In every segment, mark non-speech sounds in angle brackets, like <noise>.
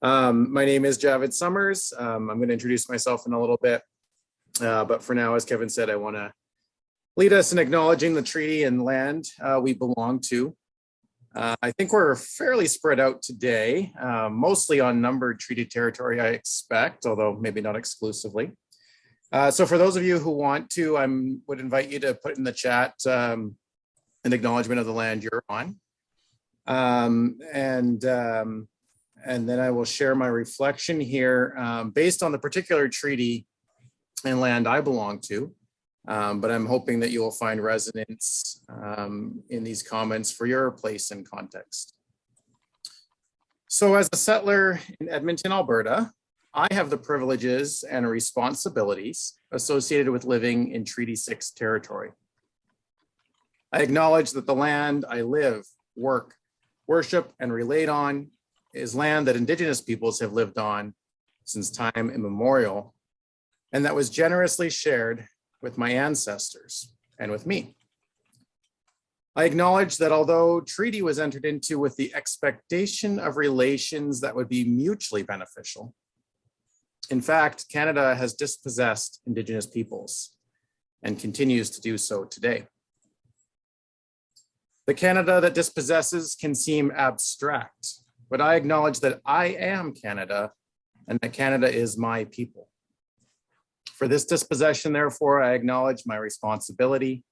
Um, my name is Javid Summers. Um, I'm going to introduce myself in a little bit. Uh, but for now, as Kevin said, I want to lead us in acknowledging the treaty and land uh, we belong to. Uh, I think we're fairly spread out today, uh, mostly on numbered treaty territory, I expect, although maybe not exclusively. Uh, so for those of you who want to, I would invite you to put in the chat um, an acknowledgement of the land you're on. Um, and, um, and then I will share my reflection here um, based on the particular treaty and land I belong to. Um, but I'm hoping that you will find resonance um, in these comments for your place and context. So as a settler in Edmonton, Alberta, I have the privileges and responsibilities associated with living in Treaty 6 territory. I acknowledge that the land I live, work, worship, and relate on is land that Indigenous peoples have lived on since time immemorial, and that was generously shared with my ancestors and with me. I acknowledge that although treaty was entered into with the expectation of relations that would be mutually beneficial, in fact, Canada has dispossessed Indigenous peoples and continues to do so today. The Canada that dispossesses can seem abstract, but I acknowledge that I am Canada and that Canada is my people. For this dispossession, therefore, I acknowledge my responsibility,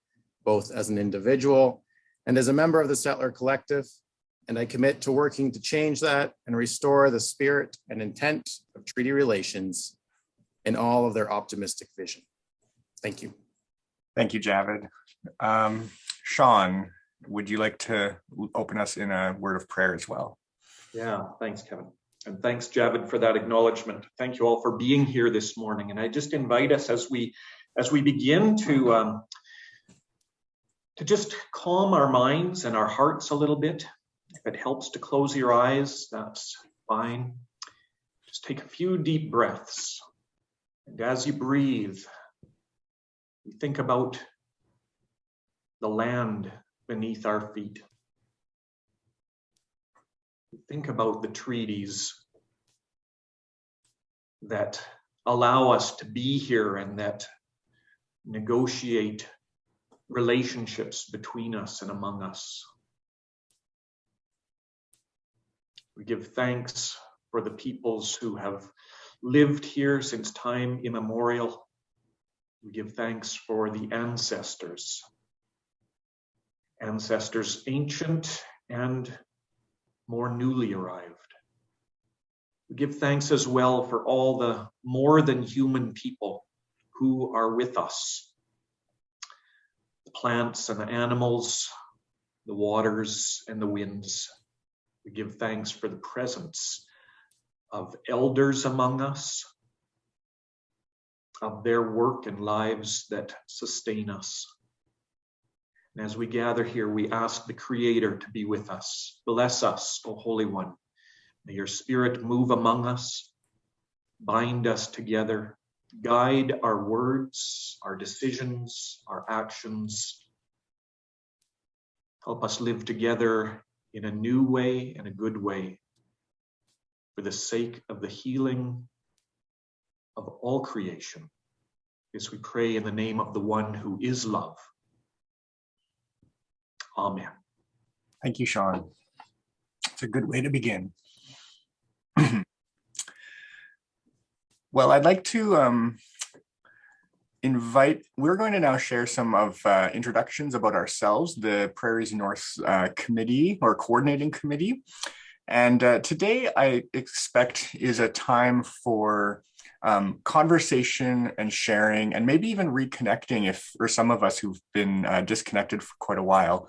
both as an individual and as a member of the Settler Collective, and I commit to working to change that and restore the spirit and intent of treaty relations in all of their optimistic vision. Thank you. Thank you, Javid. Um, Sean, would you like to open us in a word of prayer as well? Yeah, thanks, Kevin. And thanks, Javid, for that acknowledgement. Thank you all for being here this morning. And I just invite us as we as we begin to um, to just calm our minds and our hearts a little bit. If it helps to close your eyes, that's fine. Just take a few deep breaths. And as you breathe, you think about the land beneath our feet think about the treaties that allow us to be here and that negotiate relationships between us and among us. We give thanks for the peoples who have lived here since time immemorial. We give thanks for the ancestors, ancestors ancient and more newly arrived. We give thanks as well for all the more than human people who are with us. The plants and the animals, the waters and the winds. We give thanks for the presence of elders among us, of their work and lives that sustain us. And as we gather here, we ask the Creator to be with us. Bless us, O Holy One. May your Spirit move among us, bind us together, guide our words, our decisions, our actions. Help us live together in a new way and a good way for the sake of the healing of all creation. As we pray in the name of the one who is love. Amen. Thank you, Sean. It's a good way to begin. <clears throat> well, I'd like to um, invite, we're going to now share some of uh, introductions about ourselves, the Prairies North uh, Committee or Coordinating Committee. And uh, today I expect is a time for um, conversation and sharing and maybe even reconnecting if for some of us who've been uh, disconnected for quite a while.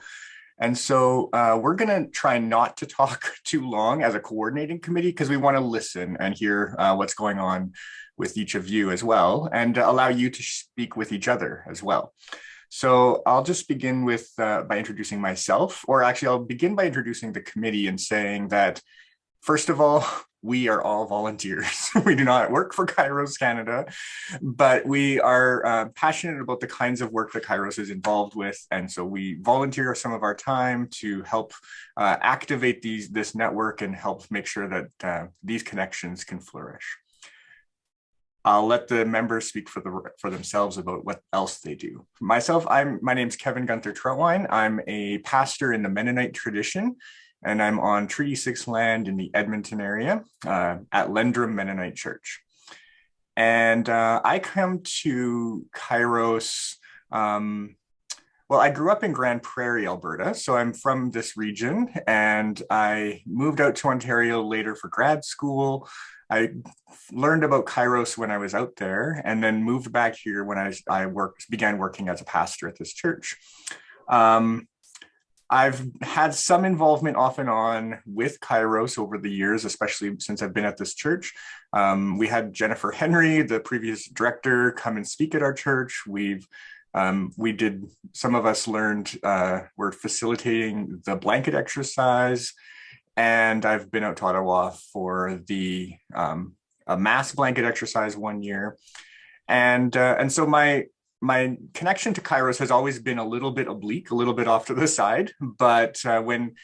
And so uh, we're going to try not to talk <laughs> too long as a coordinating committee because we want to listen and hear uh, what's going on with each of you as well and allow you to speak with each other as well. So I'll just begin with uh, by introducing myself, or actually I'll begin by introducing the committee and saying that, first of all, we are all volunteers. <laughs> we do not work for Kairos Canada, but we are uh, passionate about the kinds of work that Kairos is involved with. And so we volunteer some of our time to help uh, activate these this network and help make sure that uh, these connections can flourish. I'll let the members speak for the for themselves about what else they do. Myself, I'm my name's Kevin Guenther Trautwein. I'm a pastor in the Mennonite tradition, and I'm on Treaty Six land in the Edmonton area uh, at Lendrum Mennonite Church. And uh, I come to Kairos. Um, well, I grew up in Grande Prairie, Alberta, so I'm from this region, and I moved out to Ontario later for grad school. I learned about Kairos when I was out there and then moved back here when I, I worked, began working as a pastor at this church. Um, I've had some involvement off and on with Kairos over the years, especially since I've been at this church. Um, we had Jennifer Henry, the previous director, come and speak at our church. We've um, we did, some of us learned, uh, we're facilitating the blanket exercise and I've been out to Ottawa for the um, a mass blanket exercise one year, and uh, and so my my connection to Kairos has always been a little bit oblique, a little bit off to the side. But uh, when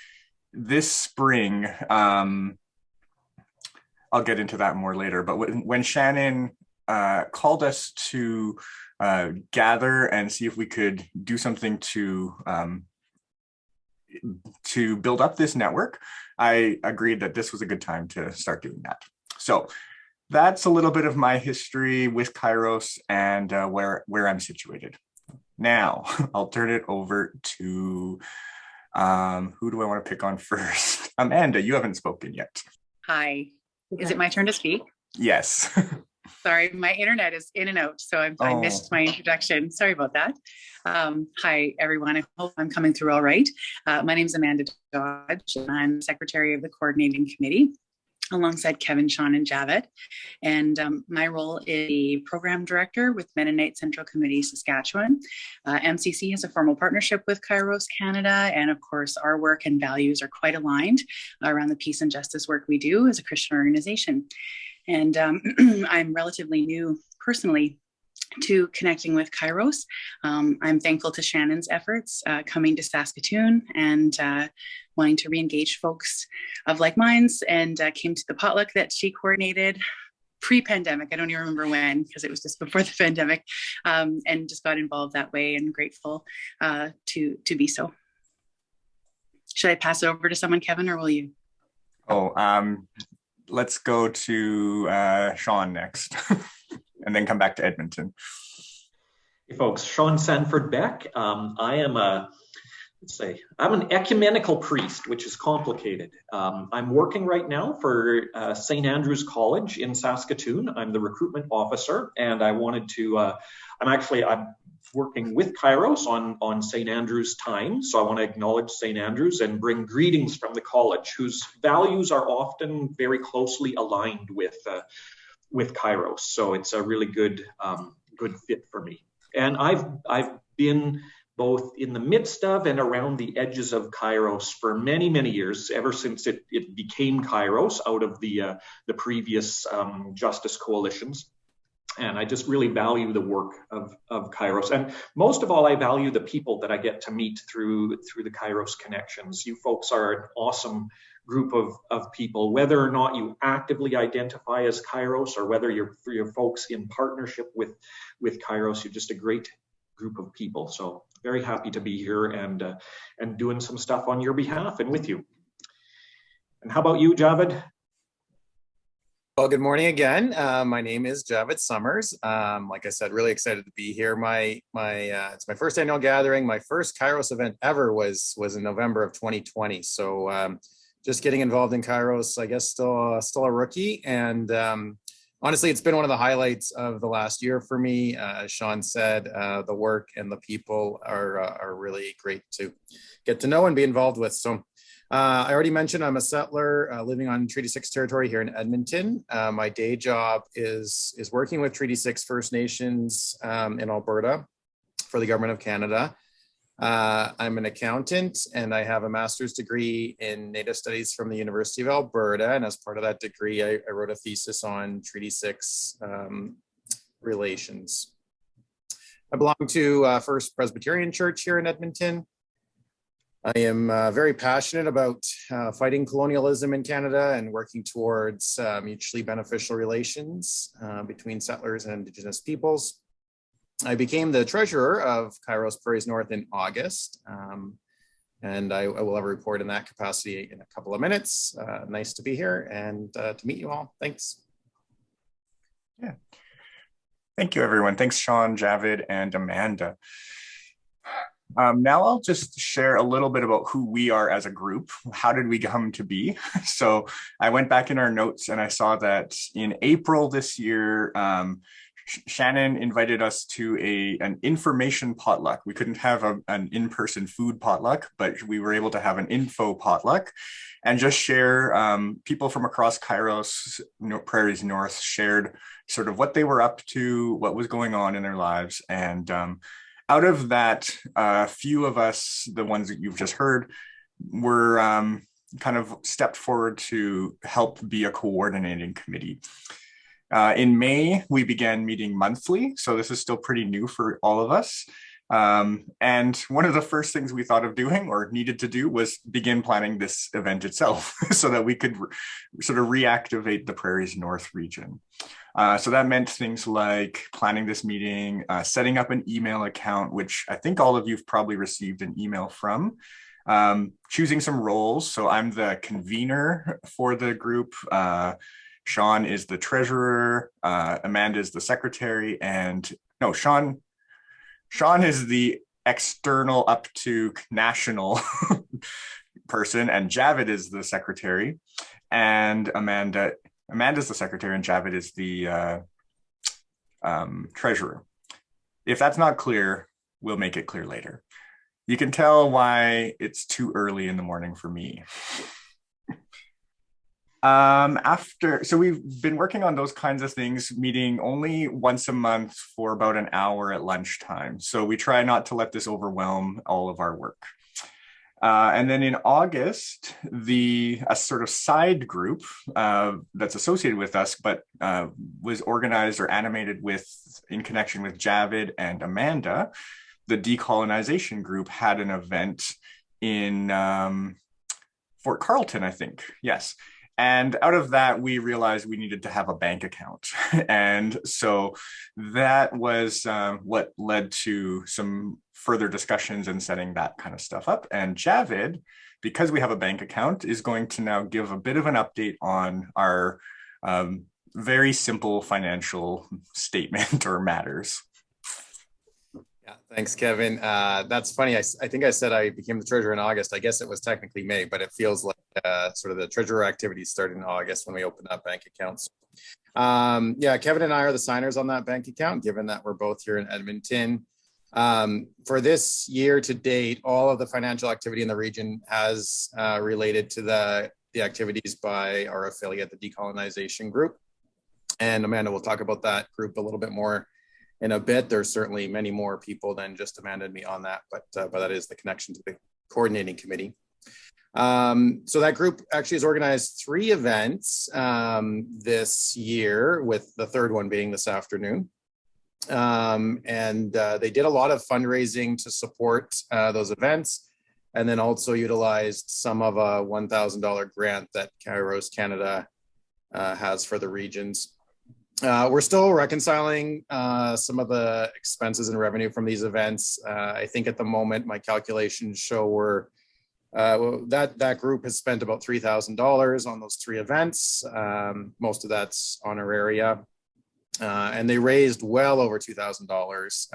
this spring, um, I'll get into that more later. But when, when Shannon uh, called us to uh, gather and see if we could do something to um, to build up this network, I agreed that this was a good time to start doing that. So that's a little bit of my history with Kairos and uh, where, where I'm situated. Now, <laughs> I'll turn it over to, um, who do I want to pick on <laughs> first? Amanda, you haven't spoken yet. Hi. Is it my turn to speak? Yes. <laughs> Sorry, my internet is in and out, so I'm, I missed Oh. my introduction. Sorry about that. Um, hi, everyone. I hope I'm coming through all right. Uh, my name is Amanda Dodge, and I'm Secretary of the Coordinating Committee alongside Kevin, Sean, and Javed. And um, my role is the Program Director with Mennonite Central Committee, Saskatchewan. Uh, MCC has a formal partnership with Kairos Canada, and of course, our work and values are quite aligned around the peace and justice work we do as a Christian organization. And um, <clears throat> I'm relatively new personally to connecting with Kairos. Um, I'm thankful to Shannon's efforts uh, coming to Saskatoon and uh, wanting to re-engage folks of like minds and uh, came to the potluck that she coordinated pre-pandemic. I don't even remember when because it was just before <laughs> the pandemic um, and just got involved that way and grateful uh, to, to be so. Should I pass it over to someone, Kevin, or will you? Oh, um, let's go to uh, Sean next <laughs> and then come back to Edmonton. Hey folks, Sean Sanford Beck. Um, I am a, let's say, I'm an ecumenical priest, which is complicated. Um, I'm working right now for uh, St. Andrew's College in Saskatoon. I'm the recruitment officer, and I wanted to, uh, I'm actually, I'm working with Kairos on, on St. Andrew's time. So I want to acknowledge St. Andrew's and bring greetings from the college, whose values are often very closely aligned with, uh, with Kairos. So it's a really good, um, good fit for me. And I've I've been both in the midst of and around the edges of Kairos for many many years, ever since it, it became Kairos out of the uh, the previous um, justice coalitions. And I just really value the work of, of Kairos. And most of all, I value the people that I get to meet through through the Kairos connections. You folks are an awesome group of, of people, whether or not you actively identify as Kairos or whether you're for your folks in partnership with, with Kairos, you're just a great group of people. So very happy to be here and, uh, and doing some stuff on your behalf and with you. And how about you, Javed? Well, good morning again. Uh, my name is Javed Summers. Um, like I said, really excited to be here. My my uh, it's my first annual gathering. My first Kairos event ever was was in November of 2020. So um, just getting involved in Kairos, I guess still uh, still a rookie. And um, honestly, it's been one of the highlights of the last year for me. Uh, as Sean said, uh, the work and the people are uh, are really great to get to know and be involved with. So uh, I already mentioned I'm a settler uh, living on Treaty 6 territory here in Edmonton. Uh, my day job is, is working with Treaty 6 First Nations um, in Alberta for the Government of Canada. Uh, I'm an accountant and I have a master's degree in Native Studies from the University of Alberta. And as part of that degree, I, I wrote a thesis on Treaty 6 um, relations. I belong to uh, First Presbyterian Church here in Edmonton. I am uh, very passionate about uh, fighting colonialism in Canada and working towards uh, mutually beneficial relations uh, between settlers and Indigenous peoples. I became the treasurer of Kairos Prairies North in August, um, and I, I, will have a report in that capacity in a couple of minutes. Uh, nice to be here and uh, to meet you all. Thanks. Yeah. Thank you, everyone. Thanks, Sean, Javid, and Amanda. Um, now I'll just share a little bit about who we are as a group. How did we come to be? <laughs> So I went back in our notes and I saw that in April this year, um, Shannon invited us to a an information potluck. We couldn't have a, an in-person food potluck, but we were able to have an info potluck and just share um, people from across Kairos Prairies North shared sort of what they were up to, what was going on in their lives. And um, out of that, a uh, few of us, the ones that you've just heard, were um, kind of stepped forward to help be a coordinating committee. Uh, in May, we began meeting monthly, so this is still pretty new for all of us. Um, and one of the first things we thought of doing or needed to do was begin planning this event itself <laughs> so that we could sort of reactivate the Prairies North region. Uh, so that meant things like planning this meeting, uh, setting up an email account, which I think all of you've probably received an email from, um, choosing some roles. So I'm the convener for the group. Uh, Sean is the treasurer, uh, Amanda is the secretary, and no, Sean, Sean is the external up to national <laughs> person, and Javid is the secretary, and Amanda, Amanda's the secretary, and Javid is the uh, um, treasurer. If that's not clear, we'll make it clear later. You can tell why it's too early in the morning for me. <laughs> Um, after, so we've been working on those kinds of things, meeting only once a month for about an hour at lunchtime. So we try not to let this overwhelm all of our work. Uh, and then in August, the a sort of side group uh, that's associated with us, but uh, was organized or animated with in connection with Javid and Amanda, the decolonization group had an event in um, Fort Carlton, I think. Yes. And out of that, we realized we needed to have a bank account. <laughs> and so that was um, what led to some further discussions and setting that kind of stuff up. And Javid, because we have a bank account, is going to now give a bit of an update on our um, very simple financial statement <laughs> or matters. Yeah, thanks, Kevin. Uh, that's funny. I, I think I said I became the treasurer in August. I guess it was technically May, but it feels like uh, sort of the treasurer activities started in August when we opened up bank accounts. Um, yeah, Kevin and I are the signers on that bank account, given that we're both here in Edmonton. Um, for this year to date, all of the financial activity in the region has uh, related to the, the activities by our affiliate, the Decolonization Group. And Amanda will talk about that group a little bit more in a bit. There's certainly many more people than just Amanda and me on that, but, uh, but that is the connection to the coordinating committee. Um, so that group actually has organized three events um, this year, with the third one being this afternoon. Um, and uh, they did a lot of fundraising to support uh, those events, and then also utilized some of a $1,000 grant that Kairos Canada uh, has for the regions. Uh, we're still reconciling uh, some of the expenses and revenue from these events. Uh, I think at the moment, my calculations show we're well, that that group has spent about three thousand dollars on those three events. Um, most of that's honoraria, uh, and they raised well over two thousand um, dollars,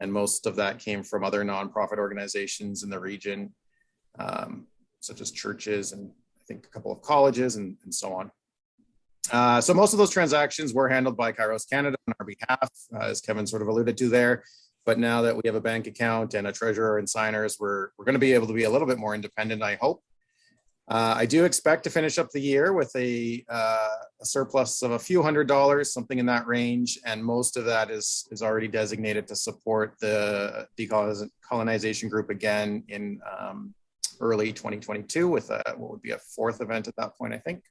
and most of that came from other nonprofit organizations in the region, um, such as churches and I think a couple of colleges and, and so on. Uh, so most of those transactions were handled by Kairos Canada on our behalf, uh, as Kevin sort of alluded to there. But now that we have a bank account and a treasurer and signers, we're, we're going to be able to be a little bit more independent, I hope. Uh, I do expect to finish up the year with a, uh, a surplus of a few hundred dollars, something in that range, and most of that is is already designated to support the decolonization group again in um, early 2022 with a, what would be a fourth event at that point, I think.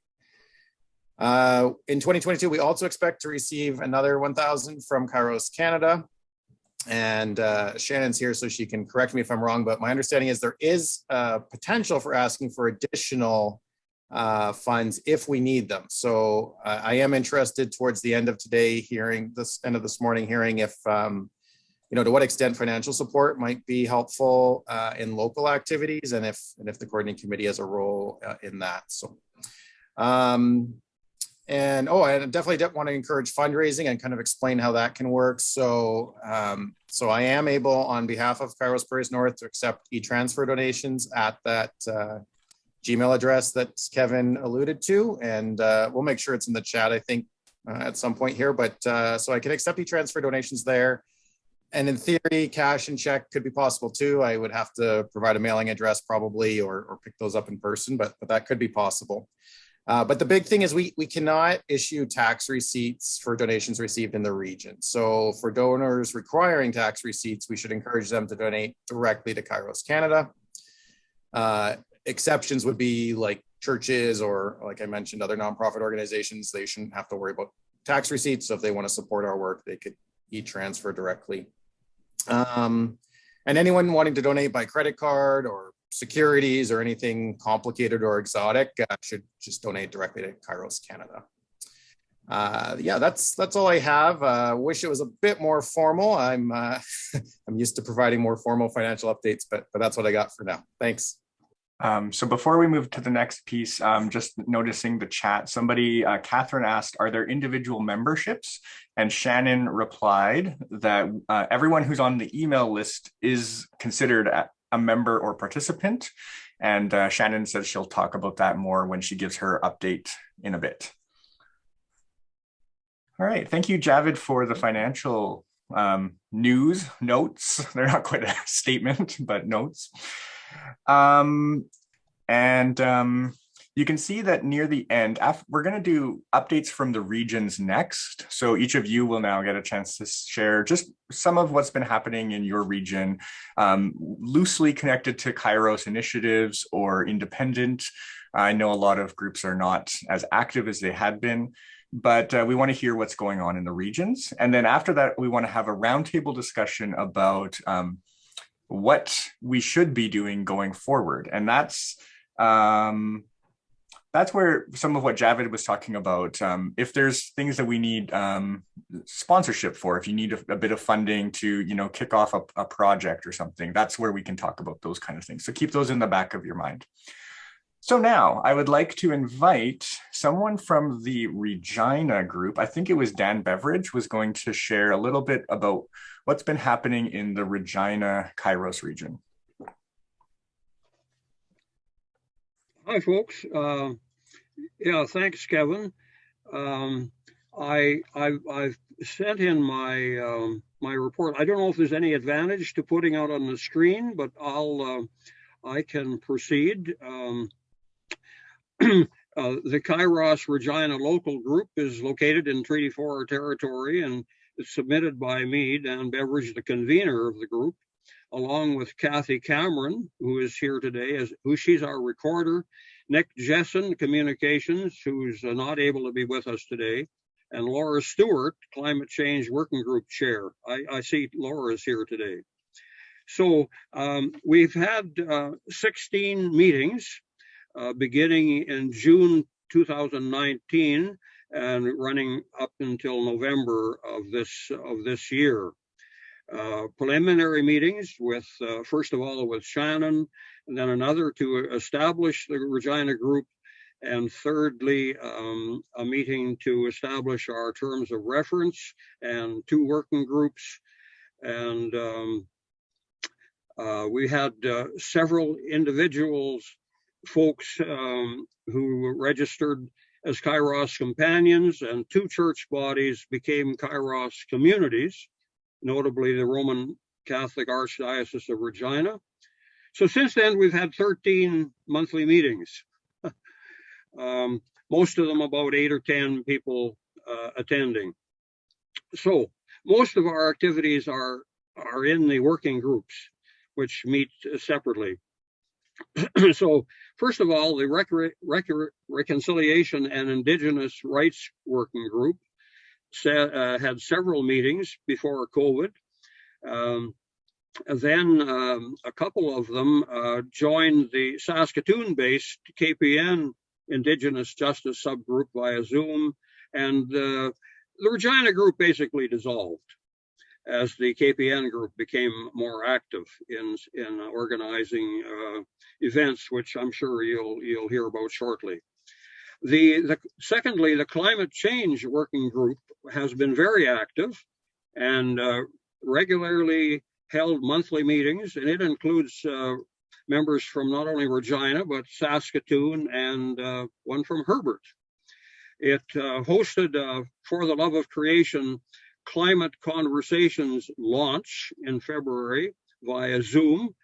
Uh, in 2022, we also expect to receive another 1,000 from Kairos Canada. And uh, Shannon's here, so she can correct me if I'm wrong, but my understanding is there is uh, potential for asking for additional uh, funds if we need them. So uh, I am interested towards the end of today hearing this end of this morning hearing if um, you know to what extent financial support might be helpful uh, in local activities and if and if the coordinating committee has a role in that. So um, and oh, I definitely want to encourage fundraising and kind of explain how that can work. So, um, so I am able on behalf of Kairos Prairies North to accept e-transfer donations at that uh, Gmail address that Kevin alluded to. And uh, we'll make sure it's in the chat, I think, uh, at some point here. But uh, so I can accept e-transfer donations there. And in theory, cash and check could be possible too. I would have to provide a mailing address probably or, or pick those up in person, but, but that could be possible. Uh, but the big thing is we, we cannot issue tax receipts for donations received in the region. So for donors requiring tax receipts, we should encourage them to donate directly to Kairos Canada. Uh, exceptions would be like churches or like I mentioned, other nonprofit organizations, they shouldn't have to worry about tax receipts. So if they want to support our work, they could e-transfer directly. Um, and anyone wanting to donate by credit card or securities or anything complicated or exotic uh, should just donate directly to Kairos Canada. Uh, yeah, that's that's all I have. Uh, wish it was a bit more formal. I'm uh, <laughs> I'm used to providing more formal financial updates, but but that's what I got for now. Thanks. Um, so before we move to the next piece, um, just noticing the chat, somebody, uh, Catherine asked, are there individual memberships? And Shannon replied that uh, everyone who's on the email list is considered a member or participant. And uh, Shannon says she'll talk about that more when she gives her update in a bit. All right, thank you, Javid, for the financial um, news notes. <laughs> They're not quite a <laughs> statement, but notes. Um, and um, you can see that near the end, we're going to do updates from the regions next. So each of you will now get a chance to share just some of what's been happening in your region, um, loosely connected to Kairos initiatives or independent. I know a lot of groups are not as active as they had been, but uh, we want to hear what's going on in the regions. And then after that, we want to have a roundtable discussion about um, what we should be doing going forward. And that's um, that's where some of what Javid was talking about. Um, if there's things that we need um, sponsorship for, if you need a, a, bit of funding to, you know, kick off a, a, project or something, that's where we can talk about those kind of things. So keep those in the back of your mind. So now I would like to invite someone from the Regina group. I think it was Dan Beveridge was going to share a little bit about what's been happening in the Regina Kairos region. Hi, folks. Uh, yeah, thanks, Kevin. Um, I, I I've sent in my um, my report. I don't know if there's any advantage to putting out on the screen, but I'll uh, I can proceed. Um, <clears throat> uh, the Kairos Regina local group is located in Treaty 4 territory and it's submitted by me, Dan Beveridge, the convener of the group along with Kathy Cameron, who is here today, as who she's our recorder, Nick Jessen, communications, who's uh, not able to be with us today, and Laura Stewart, climate change working group chair. I, I see Laura is here today. So um, we've had uh, 16 meetings uh, beginning in June 2019 and running up until November of this of this year. Uh, preliminary meetings with, uh, first of all, with Shannon, and then another to establish the Regina group, and thirdly, um, a meeting to establish our terms of reference and two working groups. And um, uh, we had uh, several individuals, folks um, who registered as Kairos companions, and two church bodies became Kairos communities notably the Roman Catholic Archdiocese of Regina. So since then, we've had 13 monthly meetings. <laughs> Um, most of them about eight or 10 people uh, attending. So most of our activities are, are in the working groups, which meet separately. <clears throat> so first of all, the Reconciliation and Indigenous Rights Working Group uh, had several meetings before COVID. Um, then um, a couple of them uh, joined the Saskatoon-based KPN Indigenous Justice subgroup via Zoom, and uh, the Regina group basically dissolved as the KPN group became more active in in organizing uh, events, which I'm sure you'll you'll hear about shortly. The, the secondly, the climate change working group has been very active and uh, regularly held monthly meetings, and it includes uh, members from not only Regina but Saskatoon and uh, one from Herbert. It uh, hosted uh, For the Love of Creation Climate Conversations launch in February via Zoom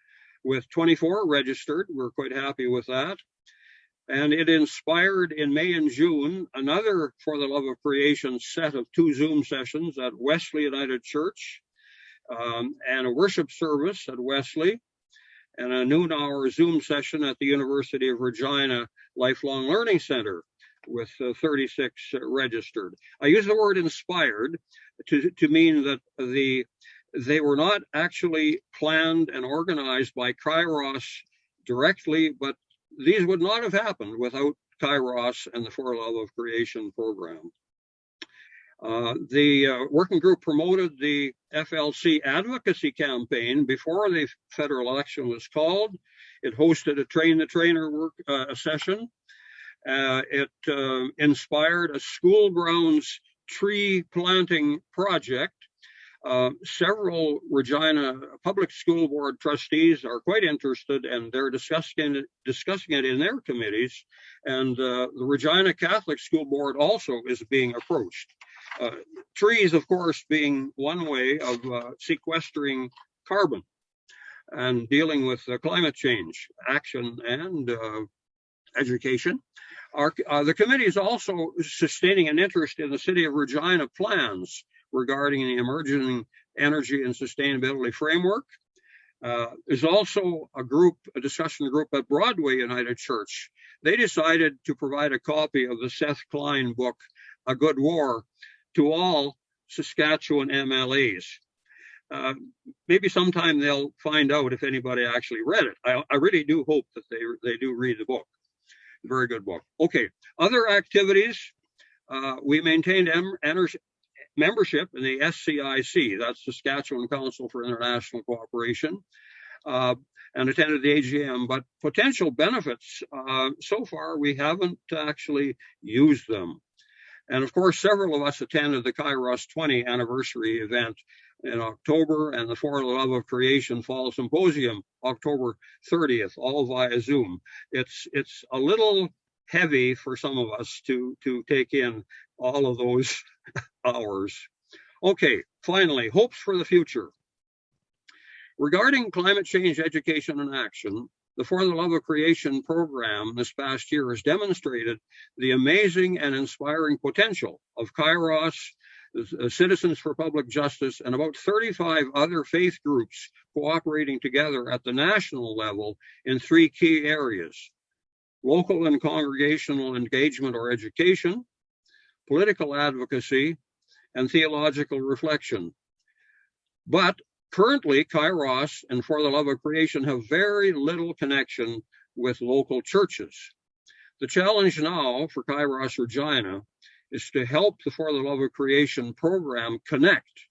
with 24 registered. We're quite happy with that. And it inspired in May and June another For the Love of Creation set of two Zoom sessions at Wesley United Church um, and a worship service at Wesley and a noon hour Zoom session at the University of Regina Lifelong Learning Center with uh, 36 registered. I use the word inspired to, to mean that the they were not actually planned and organized by Kairos directly, but these would not have happened without Kairos and the For Love of Creation program. Uh, the uh, working group promoted the FLC advocacy campaign before the federal election was called. It hosted a train the trainer work uh, session. Uh, it uh, inspired a school grounds tree planting project. Uh, several Regina Public School Board trustees are quite interested and they're discussing it, discussing it in their committees. And the Regina Catholic School Board also is being approached. Uh, trees, of course, being one way of uh, sequestering carbon and dealing with uh, climate change action and uh, education. Our, uh, the committee is also sustaining an interest in the city of Regina plans regarding the emerging energy and sustainability framework. Uh, also a group, a discussion group at Broadway United Church. They decided to provide a copy of the Seth Klein book, A Good War, to all Saskatchewan MLAs. Uh, maybe sometime they'll find out if anybody actually read it. I, I really do hope that they, they do read the book. Very good book. Okay, other activities. Uh, we maintained membership in the SCIC, that's the Saskatchewan Council for International Cooperation, uh, and attended the AGM. But potential benefits, uh, so far we haven't actually used them. And of course, several of us attended the Kairos 20 anniversary event in October and the For the Love of Creation Fall Symposium, October 30th, all via Zoom. It's it's a little heavy for some of us to to take in all of those <laughs> hours. Okay, finally, hopes for the future. Regarding climate change education and action, the For the Love of Creation program this past year has demonstrated the amazing and inspiring potential of Kairos, uh, Citizens for Public Justice, and about 35 other faith groups cooperating together at the national level in three key areas local and congregational engagement or education, political advocacy, and theological reflection. But Currently, Kairos and For the Love of Creation have very little connection with local churches. The challenge now for Kairos Regina is to help the For the Love of Creation program connect,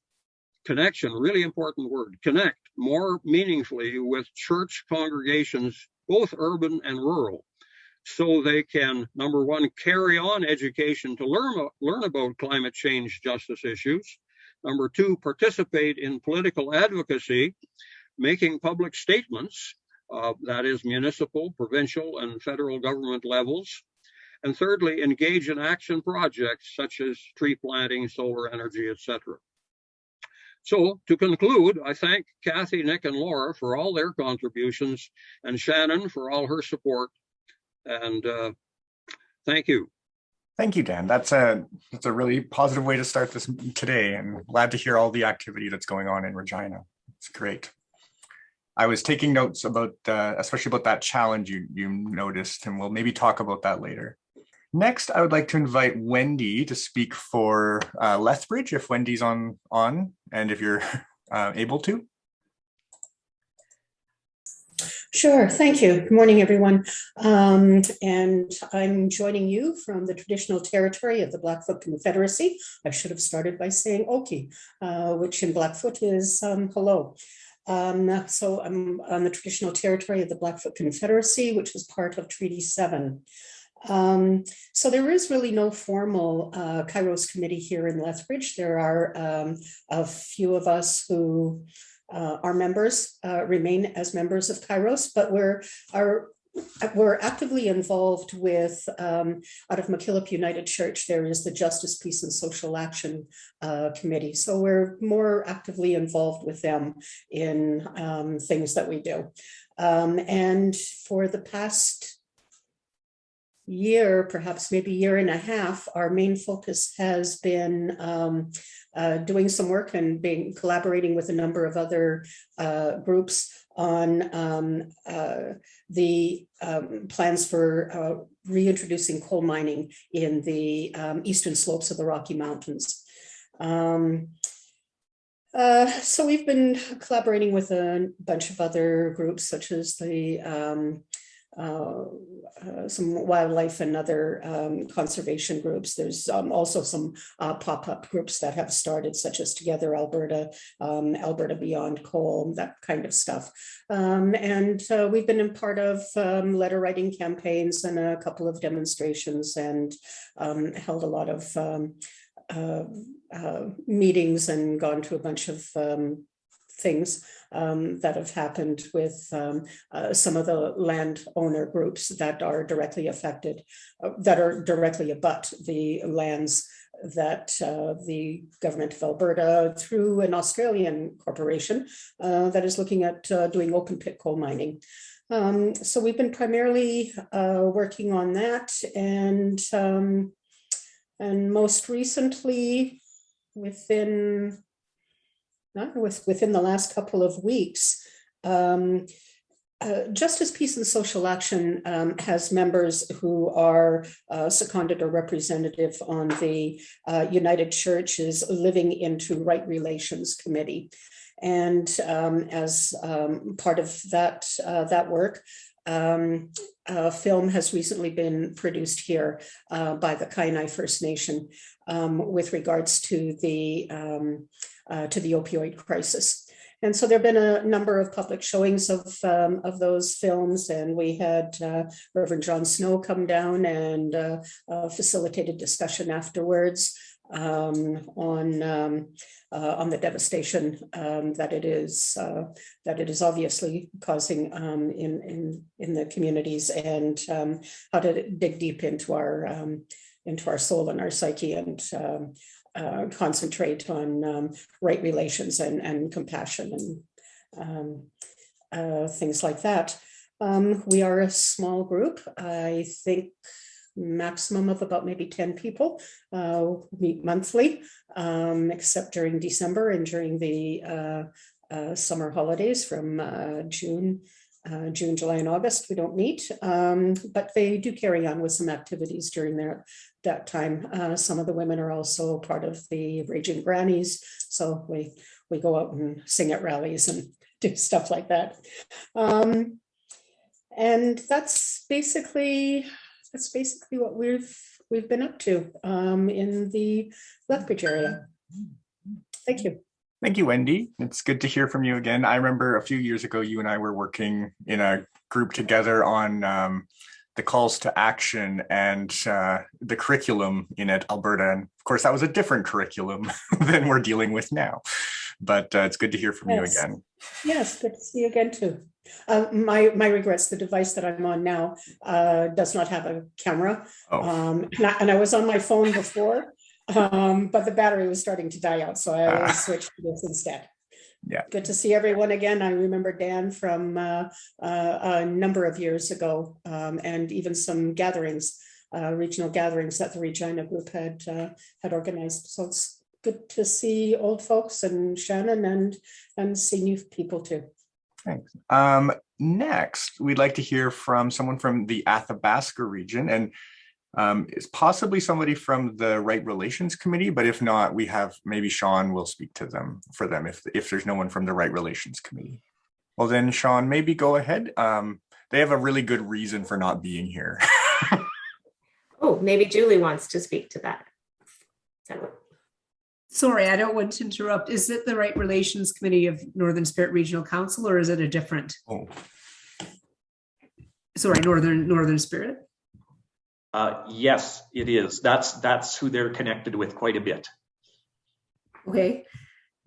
connection, really important word, connect more meaningfully with church congregations, both urban and rural, so they can, number one, carry on education to learn, learn about climate change justice issues, Number two, participate in political advocacy, making public statements, uh, that is municipal, provincial, and federal government levels. And thirdly, engage in action projects such as tree planting, solar energy, etc. So to conclude, I thank Kathy, Nick, and Laura for all their contributions and Shannon for all her support. And uh, Thank you. Thank you, Dan. That's a that's a really positive way to start this today, and glad to hear all the activity that's going on in Regina. It's great. I was taking notes about, uh, especially about that challenge you you noticed, and we'll maybe talk about that later. Next, I would like to invite Wendy to speak for uh, Lethbridge, if Wendy's on on, and if you're <laughs> uh, able to. Sure, thank you. Good morning, everyone. Um, and I'm joining you from the traditional territory of the Blackfoot Confederacy. I should have started by saying Oki, uh, which in Blackfoot is um, hello. Um, so I'm on the traditional territory of the Blackfoot Confederacy, which was part of Treaty 7. Um, so there is really no formal uh, Kairos committee here in Lethbridge. There are um, a few of us who uh, our members uh, remain as members of Kairos, but we're are we're actively involved with um, out of McKillop United Church. There is the Justice, Peace, and Social Action uh, Committee, so we're more actively involved with them in um, things that we do. Um, and for the past year, perhaps maybe year and a half, our main focus has been um, uh, doing some work and being collaborating with a number of other uh, groups on um, uh, the um, plans for uh, reintroducing coal mining in the um, eastern slopes of the Rocky Mountains. Um, uh, so we've been collaborating with a bunch of other groups such as the um, some wildlife and other um, conservation groups. There's um, also some uh, pop-up groups that have started, such as Together Alberta, um, Alberta Beyond Coal, that kind of stuff. Um, and uh, we've been in part of um, letter writing campaigns and a couple of demonstrations and um, held a lot of uh, uh, meetings and gone to a bunch of things um, that have happened with um, uh, some of the landowner groups that are directly affected, uh, that are directly abut the lands that uh, the government of Alberta through an Australian corporation uh, that is looking at uh, doing open pit coal mining. Um, so we've been primarily uh, working on that and um, and most recently within not with, within the last couple of weeks, um, uh, Justice, Peace and Social Action um, has members who are uh, seconded or representative on the uh, United Churches Living into Right Relations Committee. And um, as um, part of that, uh, that work, um, a film has recently been produced here uh, by the Kainai First Nation um, with regards to the um, uh, to the opioid crisis. And so there have been a number of public showings of, um, of those films, and we had uh, Reverend John Snow come down and uh, uh, facilitated discussion afterwards um, on um, uh, on the devastation um, that it is uh, that it is obviously causing um, in in in the communities, and um, how to dig deep into our into our soul and our psyche and um, uh, concentrate on um, right relations and, and compassion and um, uh, things like that. Um, we are a small group. I think maximum of about maybe 10 people uh, meet monthly, um, except during December and during the uh, uh, summer holidays from uh, June uh, June, July, and August, we don't meet, um, but they do carry on with some activities during their, that time. Uh, some of the women are also part of the Raging Grannies, so we, we go out and sing at rallies and <laughs> do stuff like that. Um, and that's basically, that's basically what we've, we've been up to um, in the Lethbridge area. Thank you. Thank you, Wendy. It's good to hear from you again. I remember a few years ago, you and I were working in a group together on um, the calls to action and uh, the curriculum in it, Alberta. And of course, that was a different curriculum <laughs> than we're dealing with now. But uh, it's good to hear from Yes. you again. Yes, good to see you again too. Uh, my, my regrets, the device that I'm on now uh, does not have a camera. Oh, Um, and I, and I was on my phone before, um, but the battery was starting to die out, so I Ah. switched to this instead. Yeah. Good to see everyone again. I remember Dan from uh, uh, a number of years ago, um, and even some gatherings uh, regional gatherings that the Regina Group had uh, had organized. So it's good to see old folks and Shannon and and see new people too. Thanks. Um, next, we'd like to hear from someone from the Athabasca region and um, it's possibly somebody from the Right Relations Committee, but if not, we have maybe Sean will speak to them for them if, if there's no one from the Right Relations Committee. Well, then Sean, maybe go ahead. Um, they have a really good reason for not being here. <laughs> Oh, maybe Julie wants to speak to that. So, Sorry, I don't want to interrupt. Is it the Right Relations Committee of Northern Spirit Regional Council or is it a different, Oh, sorry, Northern, Northern Spirit? Uh, yes, it is. That's, that's who they're connected with quite a bit. Okay.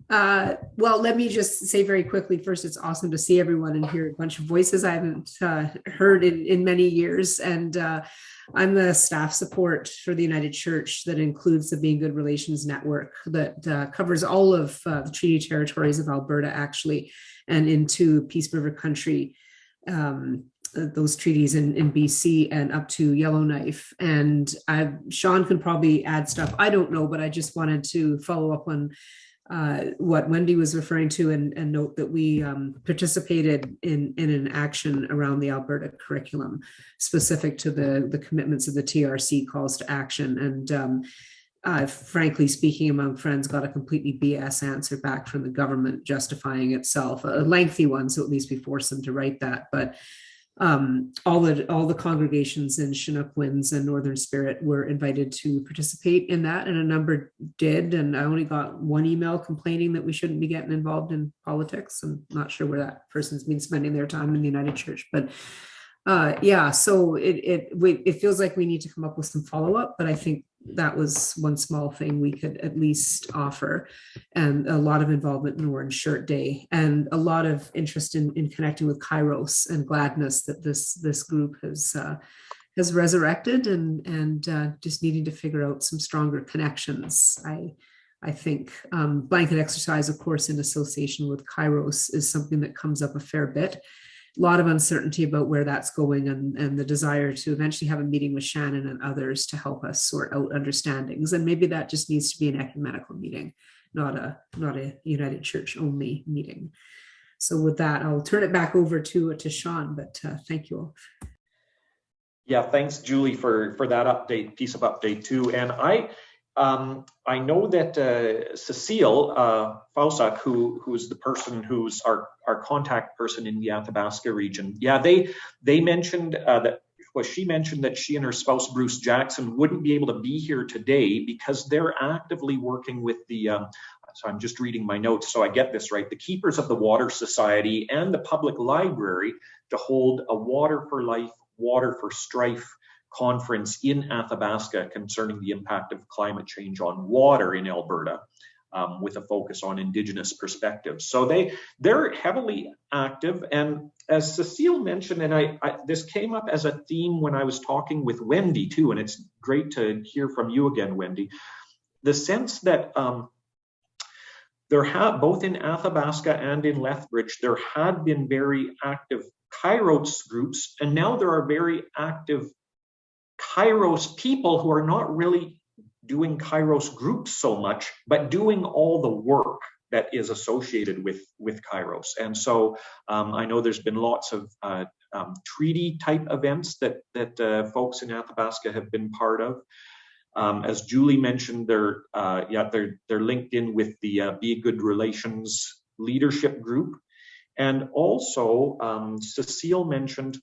Uh, well, let me just say very quickly, first, it's awesome to see everyone and hear a bunch of voices I haven't uh, heard in, in many years. And uh, I'm the staff support for the United Church that includes the Being Good Relations Network that uh, covers all of uh, the treaty territories of Alberta, actually, and into Peace River Country. Um, those treaties in, in BC and up to Yellowknife. And I, Sean can probably add stuff. I don't know, but I just wanted to follow up on uh, what Wendy was referring to and, and note that we um, participated in, in an action around the Alberta curriculum specific to the, the commitments of the TRC calls to action. And um, uh, frankly speaking, among friends, got a completely BS answer back from the government justifying itself, a lengthy one, so at least we forced them to write that. But um, all the all the congregations in Chinook Winds and Northern Spirit were invited to participate in that, and a number did. And I only got one email complaining that we shouldn't be getting involved in politics. I'm not sure where that person's been spending their time in the United Church, but uh, yeah. So it it we, it feels like we need to come up with some follow up, but I think that was one small thing we could at least offer and a lot of involvement in Orange Shirt Day and a lot of interest in, in connecting with Kairos and gladness that this this group has uh, has resurrected and and uh, just needing to figure out some stronger connections. I I think um, blanket exercise, of course, in association with Kairos is something that comes up a fair bit a lot of uncertainty about where that's going and, and the desire to eventually have a meeting with Shannon and others to help us sort out understandings. And maybe that just needs to be an ecumenical meeting, not a not a United Church only meeting. So with that, I'll turn it back over to to Sean. But uh, thank you all. Yeah, thanks, Julie, for for that update, piece of update too. And I um, I know that uh, Cecile uh, Fausak, who who's the person who's our our contact person in the Athabasca region, yeah, they they mentioned uh, that well, she mentioned that she and her spouse Bruce Jackson wouldn't be able to be here today because they're actively working with the. Um, so I'm just reading my notes so I get this right. The Keepers of the Water Society and the Public Library to hold a Water for Life, Water for Strife conference in Athabasca concerning the impact of climate change on water in Alberta. Um, with a focus on indigenous perspectives. So they they're heavily active, and as Cecile mentioned, and I, I, this came up as a theme when I was talking with Wendy too, and it's great to hear from you again, Wendy. The sense that um, there have both in Athabasca and in Lethbridge, there had been very active Kairos groups, and now there are very active Kairos people who are not really doing Kairos groups so much, but doing all the work that is associated with, with Kairos. And so um, I know there's been lots of uh, um, treaty type events that, that uh, folks in Athabasca have been part of. Um, as Julie mentioned, they're, uh, yeah, they're, they're linked in with the uh, Be Good Relations leadership group. And also, um, Cecile mentioned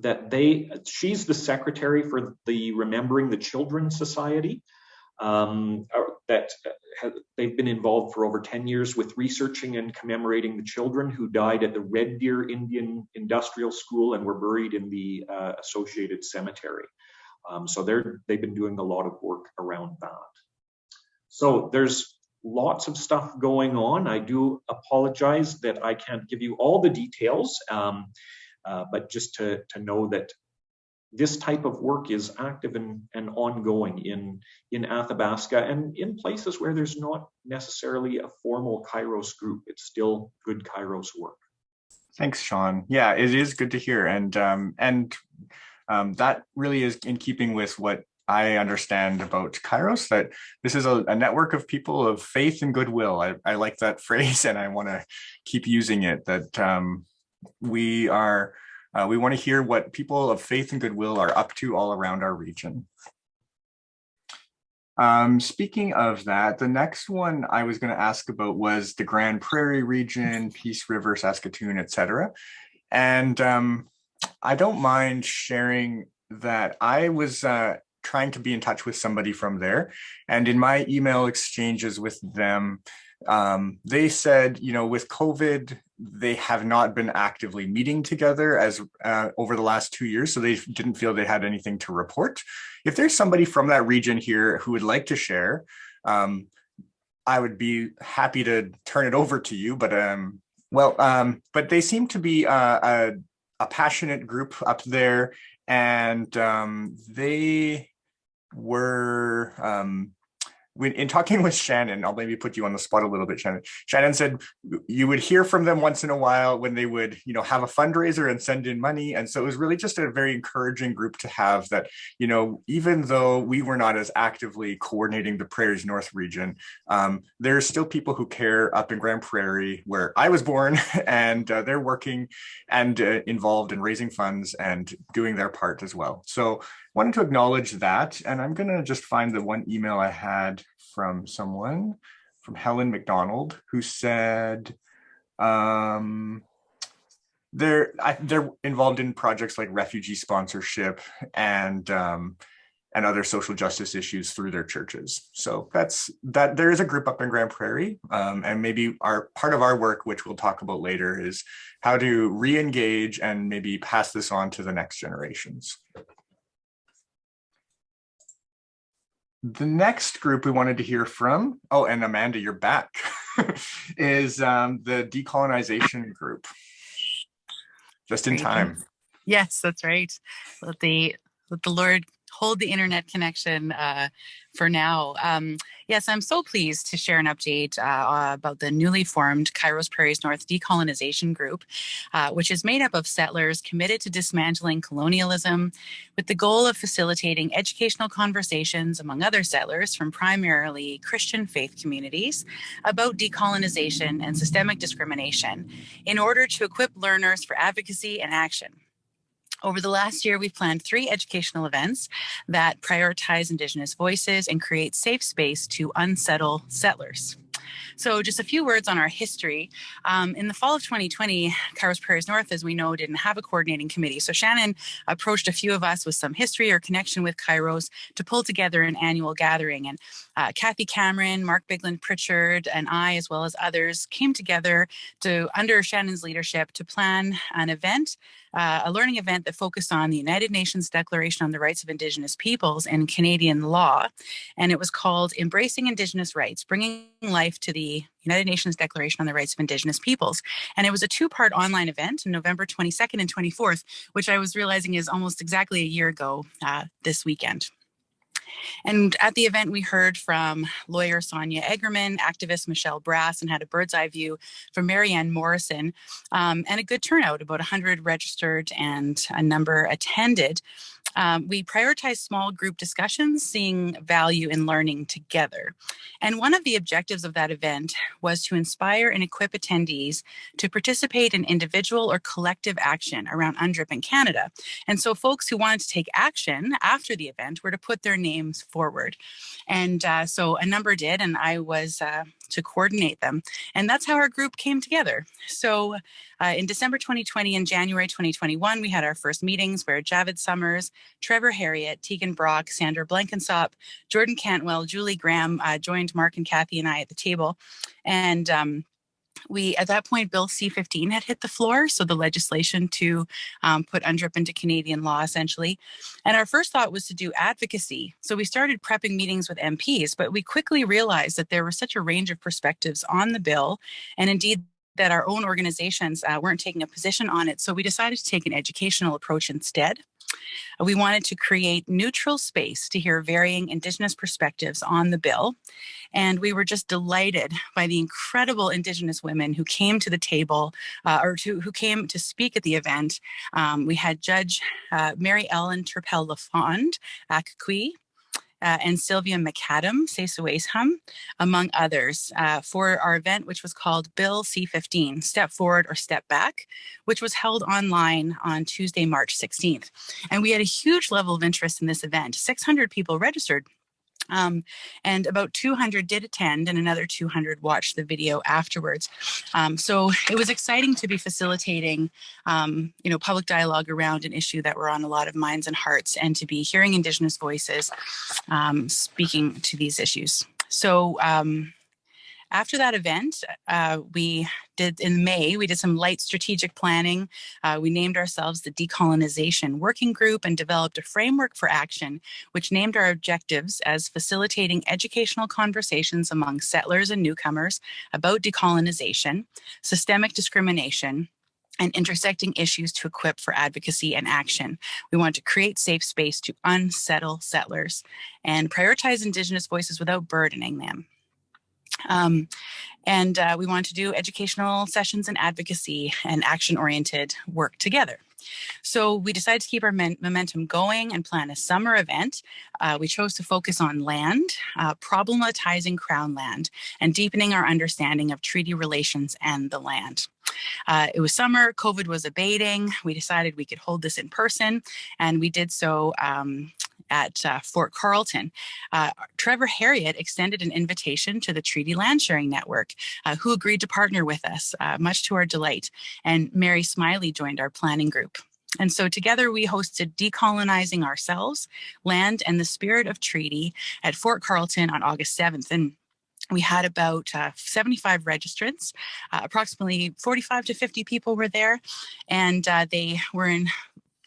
that they she's the secretary for the remembering the children society um, that have, they've been involved for over 10 years with researching and commemorating the children who died at the red deer indian industrial school and were buried in the uh, associated cemetery. Um, so they're they've been doing a lot of work around that. So there's lots of stuff going on. I do apologize that i can't give you all the details. Um, uh, but just to, to know that this type of work is active and, and ongoing in, in Athabasca and in places where there's not necessarily a formal Kairos group. It's still good Kairos work. Thanks, Sean. Yeah, it is good to hear. And um, and um, that really is in keeping with what I understand about Kairos, that this is a, a network of people of faith and goodwill. I, I like that <laughs> phrase and I want to keep using it, that um, we are, uh, we want to hear what people of faith and goodwill are up to all around our region. Um, speaking of that, the next one I was going to ask about was the Grande Prairie region, Peace River, Saskatoon, etc. And um, I don't mind sharing that I was uh, trying to be in touch with somebody from there. And in my email exchanges with them, um, they said, you know, with COVID, they have not been actively meeting together as uh, over the last two years, so they didn't feel they had anything to report. If there's somebody from that region here who would like to share, um, I would be happy to turn it over to you. But um, well, um, but they seem to be uh, a, a passionate group up there, and um, they were um, when in talking <laughs> with Shannon, I'll maybe put you on the spot a little bit, Shannon. Shannon said you would hear from them once in a while when they would, you know, have a fundraiser and send in money. And so it was really just a very encouraging group to have that, you know, even though we were not as actively coordinating the Prairies North region, um, there's still people who care up in Grande Prairie where I was born <laughs> and uh, they're working and uh, involved in raising funds and doing their part as well. So wanted to acknowledge that. And I'm going to just find the one email I had from someone, from Helen McDonald, who said um, they're I, they're involved in projects like refugee sponsorship and um, and other social justice issues through their churches. So that's that. There is a group up in Grande Prairie, um, and maybe our part of our work, which we'll talk about later, is how to re-engage and maybe pass this on to the next generations. The next group we wanted to hear from, oh, and Amanda, you're back, <laughs> is um, the decolonization group. Just in time. Yes, that's right. Let the let the Lord hold the internet connection uh, for now. Um, yes, I'm so pleased to share an update uh, about the newly formed Kairos Prairies North Decolonization Group, uh, which is made up of settlers committed to dismantling colonialism with the goal of facilitating educational conversations among other settlers from primarily Christian faith communities about decolonization and systemic discrimination in order to equip learners for advocacy and action. Over the last year, we've planned three educational events that prioritize Indigenous voices and create safe space to unsettle settlers. So just a few words on our history. Um, in the fall of 2020, Kairos Prairies North, as we know, didn't have a coordinating committee. So Shannon approached a few of us with some history or connection with Kairos to pull together an annual gathering. And uh, Kathy Cameron, Mark Bigland Pritchard, and I, as well as others, came together to, under Shannon's leadership, to plan an event uh, a learning event that focused on the United Nations Declaration on the Rights of Indigenous Peoples and Canadian law. And it was called Embracing Indigenous Rights, Bringing Life to the United Nations Declaration on the Rights of Indigenous Peoples. And it was a two-part online event on November 22nd and 24th, which I was realizing is almost exactly a year ago uh, this weekend. And at the event, we heard from lawyer Sonia Eggerman, activist Michelle Brass, and had a bird's eye view from Marianne Morrison, um, and a good turnout, about 100 registered and a number attended. Um, we prioritize small group discussions, seeing value in learning together. And one of the objectives of that event was to inspire and equip attendees to participate in individual or collective action around UNDRIP in Canada. And so folks who wanted to take action after the event were to put their names forward. And uh, so a number did, and I was uh, to coordinate them. And that's how our group came together. So uh, in December 2020 and January 2021, we had our first meetings where Javid Summers, Trevor Herriot, Tegan Brock, Sandra Blankensop, Jordan Cantwell, Julie Graham uh, joined Mark and Kathy and I at the table. And um, we at that point bill c-15 had hit the floor so the legislation to um, put UNDRIP into canadian law essentially. And our first thought was to do advocacy. So we started prepping meetings with mps but we quickly realized that there was such a range of perspectives on the bill and indeed that our own organizations uh, weren't taking a position on it. So we decided to take an educational approach instead We wanted to create neutral space to hear varying Indigenous perspectives on the bill. And we were just delighted by the incredible Indigenous women who came to the table uh, or to, who came to speak at the event. Um, we had Judge uh, Mary Ellen Turpel Lafond, Akakui, uh, and Sylvia McAdam, Sesuasham, among others, uh, for our event, which was called Bill C-15, Step Forward or Step Back, which was held online on Tuesday, March 16th. And we had a huge level of interest in this event. 600 people registered um, and about 200 did attend and another 200 watched the video afterwards. Um, so it was exciting to be facilitating, um, you know, public dialogue around an issue that were on a lot of minds and hearts and to be hearing Indigenous voices um, speaking to these issues. So um, after that event, uh, we did in May, we did some light strategic planning. Uh, we named ourselves the Decolonization Working Group and developed a framework for action, which named our objectives as facilitating educational conversations among settlers and newcomers about decolonization, systemic discrimination, and intersecting issues to equip for advocacy and action. We want to create safe space to unsettle settlers and prioritize Indigenous voices without burdening them. Um, and uh, we want to do educational sessions and advocacy and action-oriented work together. So we decided to keep our momentum going and plan a summer event. Uh, we chose to focus on land, uh, problematizing Crown land, and deepening our understanding of treaty relations and the land. Uh, it was summer, COVID was abating. We decided we could hold this in person, and we did so um, at uh, Fort Carlton. Uh, Trevor Herriot extended an invitation to the Treaty Land Sharing Network, uh, who agreed to partner with us, uh, much to our delight. And Mary Smiley joined our planning group. And so together we hosted Decolonizing Ourselves, Land and the Spirit of Treaty at Fort Carlton on August 7th. And we had about uh, 75 registrants, uh, approximately 45 to 50 people were there, and uh, they were in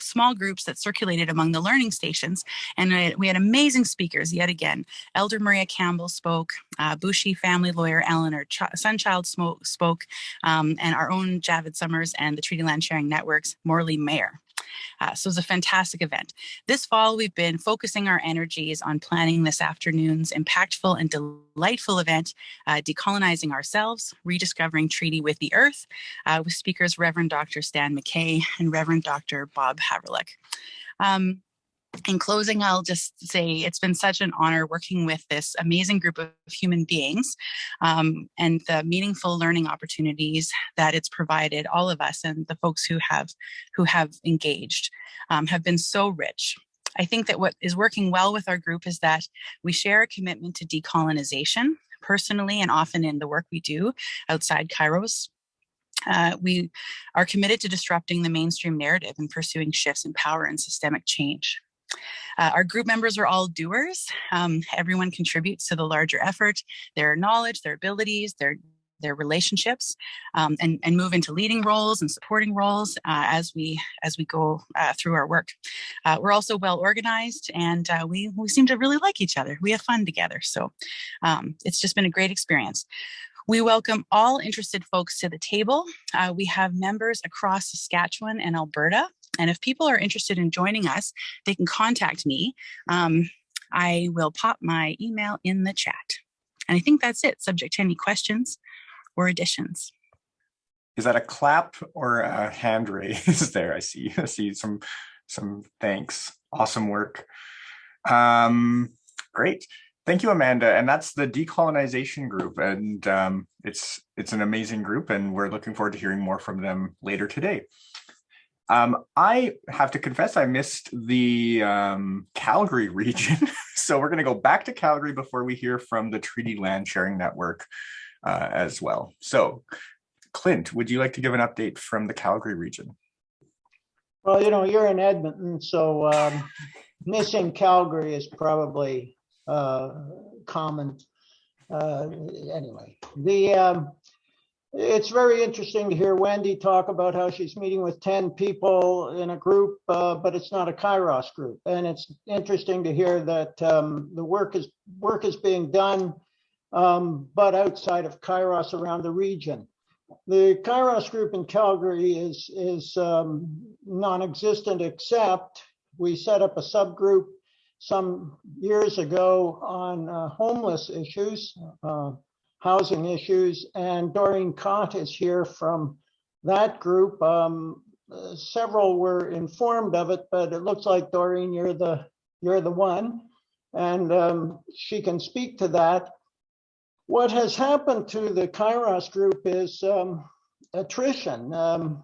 small groups that circulated among the learning stations. And we had amazing speakers yet again. Elder Maria Campbell spoke, uh, Boushie family lawyer Eleanor Ch Sunchild spoke, um, and our own Javid Summers and the Treaty Land Sharing Network's Morley Mayer. Uh, so it was a fantastic event. This fall, we've been focusing our energies on planning this afternoon's impactful and delightful event, uh, Decolonizing Ourselves, Rediscovering Treaty with the Earth, uh, with speakers Reverend Dr. Stan McKay and Reverend Dr. Bob Haverluck. Um, in closing, I'll just say it's been such an honor working with this amazing group of human beings um, and the meaningful learning opportunities that it's provided all of us and the folks who have who have engaged um, have been so rich. I think that what is working well with our group is that we share a commitment to decolonization personally and often in the work we do outside Kairos. Uh, we are committed to disrupting the mainstream narrative and pursuing shifts in power and systemic change. Uh, our group members are all doers. Um, everyone contributes to the larger effort, their knowledge, their abilities, their their relationships um, and, and move into leading roles and supporting roles uh, as we as we go uh, through our work. Uh, we're also well organized and uh, we, we seem to really like each other. We have fun together. So um, it's just been a great experience. We welcome all interested folks to the table. Uh, we have members across Saskatchewan and Alberta and if people are interested in joining us, they can contact me. Um, I will pop my email in the chat. And I think that's it, subject to any questions or additions. Is that a clap or a hand raise <laughs> there? I see, I see some, some thanks. Awesome work. Um, great. Thank you, Amanda. And that's the decolonization group. And um, it's, it's an amazing group and we're looking forward to hearing more from them later today. Um, I have to confess I missed the um, Calgary <laughs> region. so we're going to go back to Calgary before we hear from the Treaty Land Sharing Network uh, as well. So Clint, would you like to give an update from the Calgary region? Well, you know, you're in Edmonton, so um, missing Calgary is probably uh, common. Uh, anyway, the um, it's very interesting to hear Wendy talk about how she's meeting with 10 people in a group, uh, but it's not a Kairos group. And it's interesting to hear that um, the work is work is being done, um, but outside of Kairos around the region. The Kairos group in Calgary is, is um, non-existent except we set up a subgroup some years ago on uh, homeless issues, uh, housing issues, and Doreen Cott is here from that group. Um, several were informed of it, but it looks like Doreen, you're the you're the one, and um, she can speak to that. What has happened to the Kairos group is um, attrition. Um,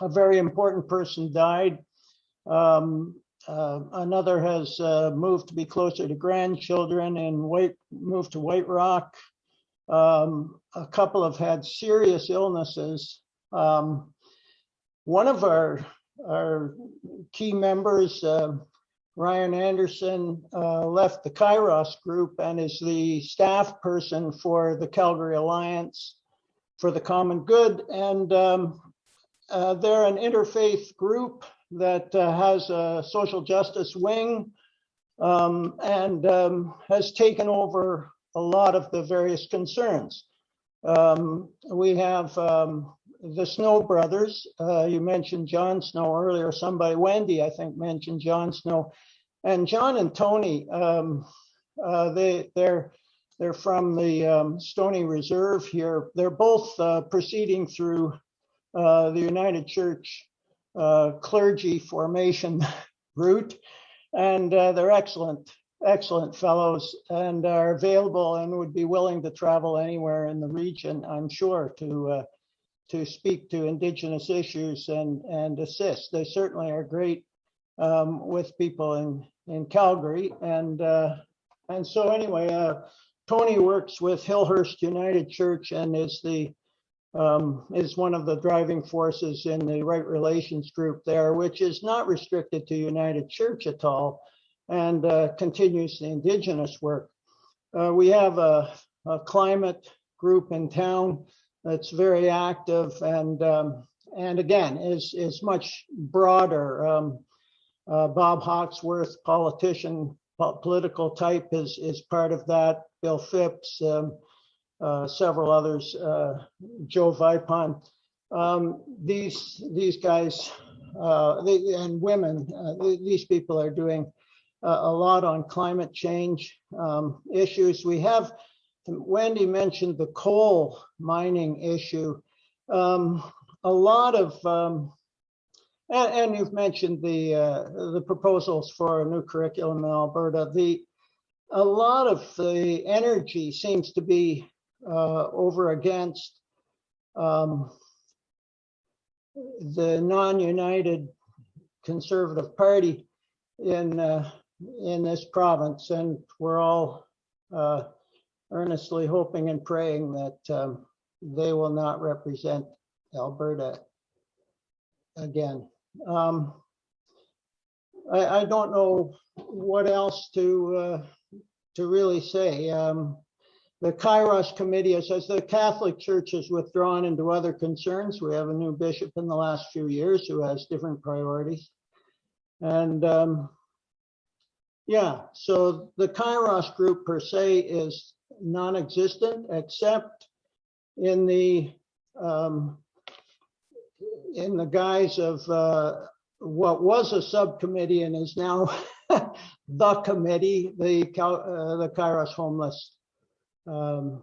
a very important person died. Um, uh, another has uh, moved to be closer to grandchildren and moved to White Rock. Um, a couple have had serious illnesses. Um, one of our our key members, uh, Ryan Anderson, uh, left the Kairos group and is the staff person for the Calgary Alliance for the Common Good. And um, uh, they're an interfaith group that uh, has a social justice wing um, and um, has taken over a lot of the various concerns. Um, we have um, the Snow brothers. Uh, you mentioned John Snow earlier. Somebody, Wendy, I think, mentioned John Snow, and John and Tony. Um, uh, they they're they're from the um, Stoney Reserve here. They're both uh, proceeding through uh, the United Church uh, clergy formation <laughs> route, and uh, they're excellent, excellent fellows, and are available and would be willing to travel anywhere in the region, I'm sure, to uh, to speak to Indigenous issues and and assist. They certainly are great um, with people in in Calgary, and uh, and so anyway, uh, Tony works with Hillhurst United Church and is the um, is one of the driving forces in the right relations group there, which is not restricted to United Church at all and uh, continues the indigenous work. Uh, we have a, a, climate group in town that's very active and um, and again is is much broader. Um, uh, Bob Hawksworth, politician, political type, is is part of that. Bill Phipps. Um, uh, several others, uh, Joe Vipond. Um, these these guys uh, they, and women, these people are doing a lot on climate change um, issues. We have, Wendy mentioned the coal mining issue. Um, a lot of, um, and, and, you've mentioned the uh, the proposals for a new curriculum in Alberta. The a lot of the energy seems to be uh, over against um, the non-united conservative party in uh, in this province, and we're all uh, earnestly hoping and praying that um, they will not represent Alberta again. Um, I, I, don't know what else to uh, to really say. Um, the Kairos Committee says the Catholic Church has withdrawn into other concerns. We have a new bishop in the last few years who has different priorities. And um, yeah, so the Kairos group per se is non-existent except in the um, in the guise of uh, what was a subcommittee and is now <laughs> the committee, the uh, the Kairos Homeless um,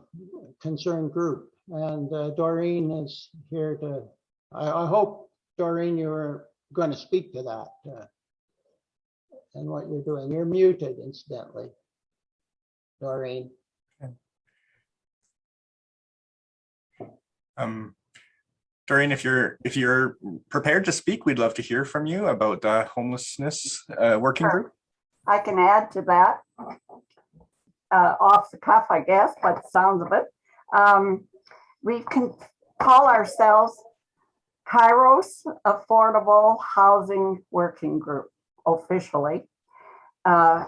concerned group. And uh, Doreen is here to, I, I, hope, Doreen, you're going to speak to that and what you're doing. You're muted, incidentally, Doreen. Um, Doreen, if you're if you're prepared to speak, we'd love to hear from you about the homelessness uh, working group. I can add to that uh, off the cuff, I guess, by the sounds of it. Um, we can call ourselves Kairos Affordable Housing Working Group officially. Uh,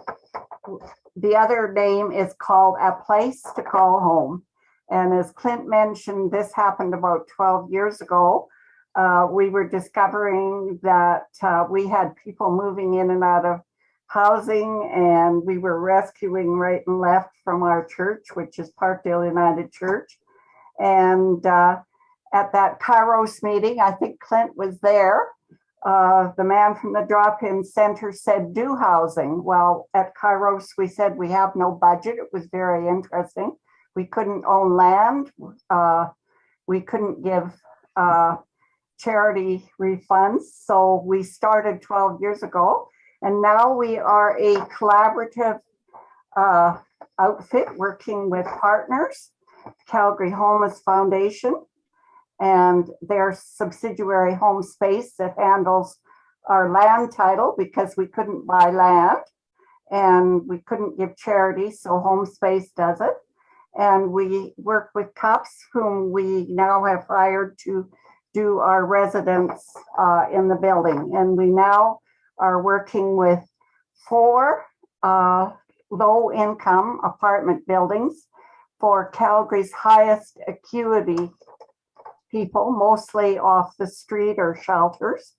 the other name is called A Place to Call Home. And as Clint mentioned, this happened about 12 years ago. Uh, we were discovering that uh, we had people moving in and out of housing and we were rescuing right and left from our church, which is Parkdale United Church. And uh, at that Kairos meeting, I think Clint was there. Uh, the man from the drop-in center said do housing. Well, at Kairos, we said we have no budget. It was very interesting. We couldn't own land. Uh, we couldn't give uh, charity refunds. So we started 12 years ago. And now we are a collaborative uh, outfit working with partners, Calgary Homeless Foundation, and their subsidiary home space that handles our land title because we couldn't buy land and we couldn't give charity, so home space does it. And we work with cops whom we now have hired to do our residents uh, in the building. And we now are working with four uh, low income apartment buildings for Calgary's highest acuity people, mostly off the street or shelters,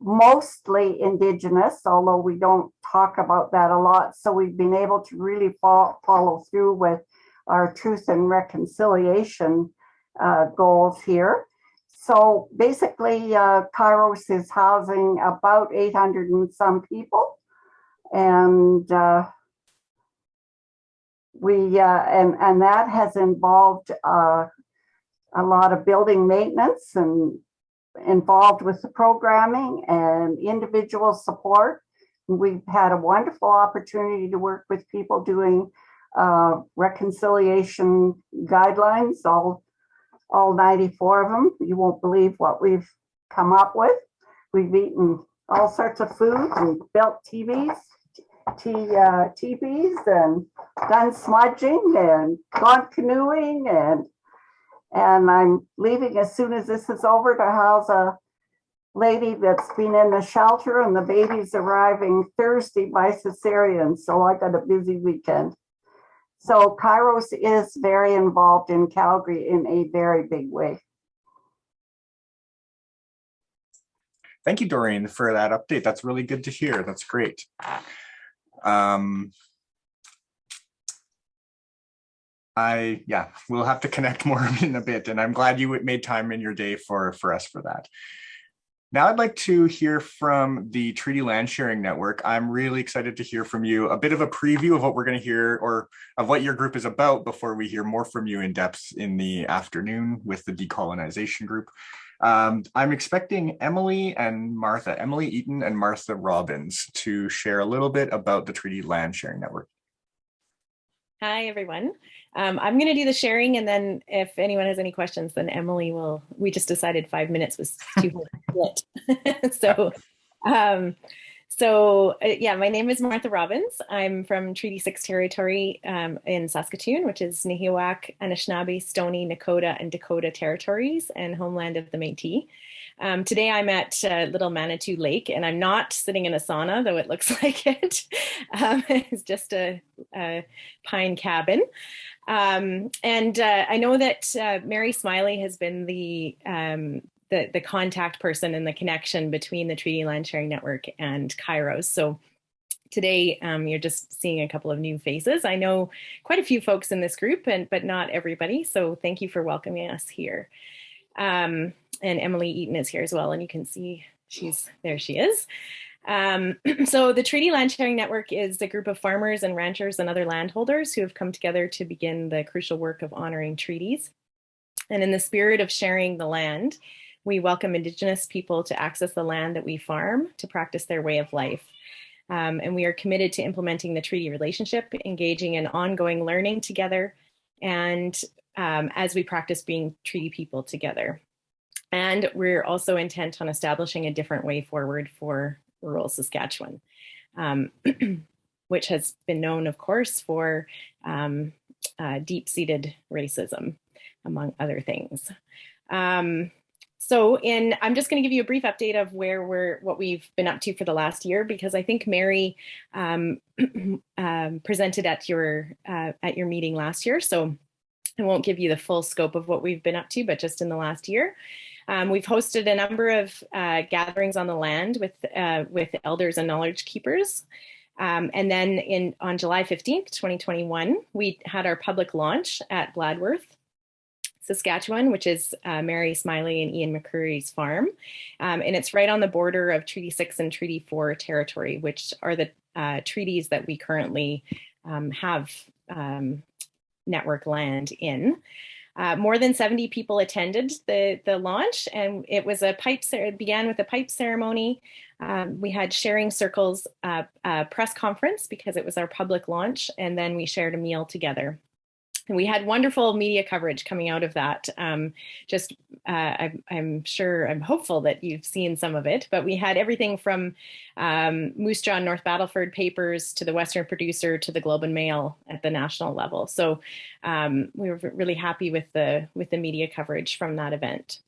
mostly indigenous, although we don't talk about that a lot. So we've been able to really fo- follow through with our truth and reconciliation uh, goals here. So basically, uh, Kairos is housing about 800 and some people. And uh, we, uh, and, and that has involved uh, a lot of building maintenance and involved with the programming and individual support. We've had a wonderful opportunity to work with people doing uh, reconciliation guidelines, all, all 94 of them. You won't believe what we've come up with. We've eaten all sorts of food and built TVs, uh, TVs and done smudging and gone canoeing and and I'm leaving as soon as this is over to house a lady that's been in the shelter and the baby's arriving Thursday by cesarean. So I got a busy weekend. So Kairos is very involved in Calgary in a very big way. Thank you, Doreen, for that update. That's really good to hear. That's great. Um, I yeah, we'll have to connect <laughs> more in a bit, and I'm glad you made time in your day for for us for that. Now I'd like to hear from the Treaty Land Sharing Network. I'm really excited to hear from you a bit of a preview of what we're going to hear or of what your group is about before we hear more from you in depth in the afternoon with the decolonization group. Um, I'm expecting Emily and Martha, Emily Eaton and Martha Robbins to share a little bit about the Treaty Land Sharing Network. Hi, everyone. Um, I'm going to do the sharing, and then if anyone has any questions, then Emily will. We just decided five minutes was <laughs> too split. <laughs> so, um, so uh, yeah, my name is Martha Robbins. I'm from Treaty Six territory um, in Saskatoon, which is Nahiwak, Anishinaabe, Stoney, Nakota, and Dakota territories, and homeland of the Métis. Um, today I'm at uh, Little Manitou Lake and I'm not sitting in a sauna, though it looks <laughs> like it. Um, it's just a, a pine cabin. Um, and uh, I know that uh, Mary Smiley has been the, um, the, the contact person and the connection between the Treaty Land Sharing Network and Kairos. So today um, you're just seeing a couple of new faces. I know quite a few folks in this group, and but not everybody. So thank you for welcoming us here. Um, and Emily Eaton is here as well, and you can see she's there. She is. Um, <clears throat> so the Treaty Land Sharing Network is a group of farmers and ranchers and other landholders who have come together to begin the crucial work of honoring treaties. And in the spirit of sharing the land, we welcome Indigenous people to access the land that we farm to practice their way of life. Um, and we are committed to implementing the treaty relationship, engaging in ongoing learning together, and um, as we practice being treaty people together. And we're also intent on establishing a different way forward for rural Saskatchewan, um, <clears throat> which has been known, of course, for um, uh, deep-seated racism, among other things. Um, so in, I'm just going to give you a brief update of where we're, what we've been up to for the last year, because I think Mary um, <clears throat> um, presented at your uh, at your meeting last year. So I won't give you the full scope of what we've been up to, but just in the last year. Um, we've hosted a number of uh, gatherings on the land with, uh, with elders and knowledge keepers. Um, and then in on July 15th, 2021, we had our public launch at Bladworth. Saskatchewan, which is uh, Mary Smiley and Ian McCreary's farm. Um, and it's right on the border of Treaty 6 and Treaty 4 territory, which are the uh, treaties that we currently um, have um, network land in. Uh, more than 70 people attended the, the launch and it was a pipe, it began with a pipe ceremony. Um, we had sharing circles uh, uh, press conference because it was our public launch and then we shared a meal together. And we had wonderful media coverage coming out of that. Um, just, uh, I'm, I'm, sure, I'm hopeful that you've seen some of it, but we had everything from um, Moose Jaw North Battleford papers to the Western Producer to the Globe and Mail at the national level. So um, we were really happy with the with the media coverage from that event.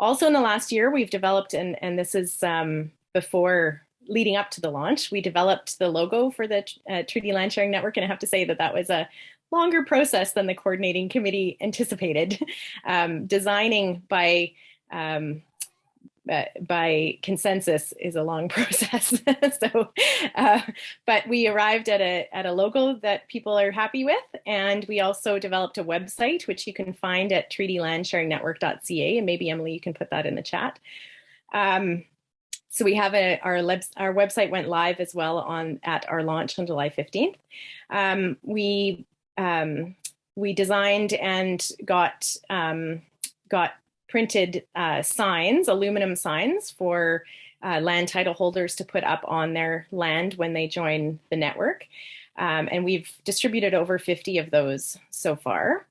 Also in the last year, we've developed, and, and this is um, before leading up to the launch, we developed the logo for the uh, Treaty Land Sharing Network. And I have to say that that was a longer process than the coordinating committee anticipated. <laughs> Um, designing by um, uh, by consensus is a long <laughs> process. <laughs> so, uh, but we arrived at a at a logo that people are happy with, and we also developed a website which you can find at treatylandsharingnetwork.ca. And maybe Emily, you can put that in the chat. Um, so we have a, our, our website went live as well on at our launch on July 15th. Um, we um, we designed and got um, got printed uh, signs, aluminum signs for uh, land title holders to put up on their land when they join the network. Um, and we've distributed over 50 of those so far.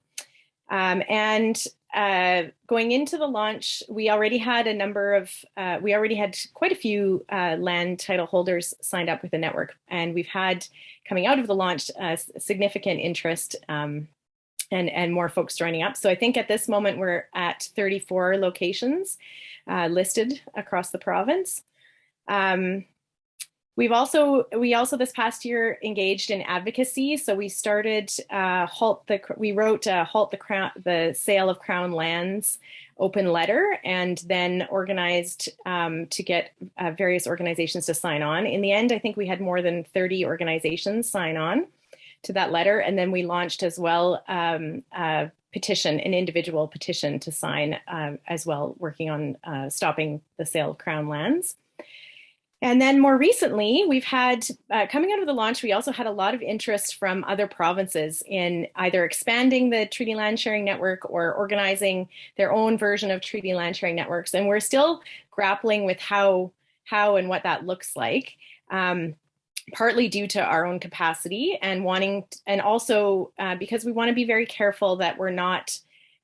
Um, and uh, going into the launch, we already had a number of, uh, we already had quite a few uh, land title holders signed up with the network. And we've had, coming out of the launch, uh, significant interest um, and, and more folks joining up. So I think at this moment, we're at 34 locations uh, listed across the province. Um, We've also, we also this past year engaged in advocacy. So we started uh, halt the, we wrote uh, halt the crown, the sale of crown lands open letter and then organized um, to get uh, various organizations to sign on. In the end, I think we had more than 30 organizations sign on to that letter. And then we launched as well um, a petition, an individual petition to sign uh, as well, working on uh, stopping the sale of crown lands. And then more recently, we've had, uh, coming out of the launch, we also had a lot of interest from other provinces in either expanding the Treaty Land Sharing Network or organizing their own version of Treaty Land Sharing Networks. And we're still grappling with how, how and what that looks like. Um, partly due to our own capacity and wanting, and also uh, because we want to be very careful that we're not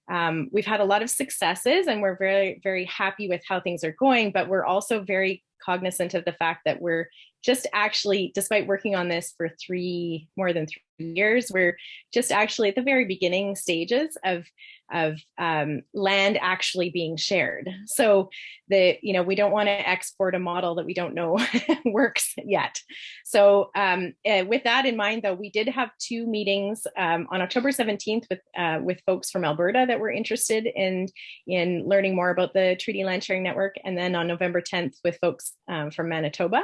um, we've had a lot of successes and we're very, very happy with how things are going, but we're also very cognizant of the fact that we're just actually, despite working on this for three, more than three years, we're just actually at the very beginning stages of, of um, land actually being shared. So the, you know, we don't want to export a model that we don't know <laughs> works yet. So um, uh, with that in mind, though, we did have two meetings um, on October 17th with, uh, with folks from Alberta that were interested in, in learning more about the Treaty Land Sharing Network. And then on November 10th with folks um, from Manitoba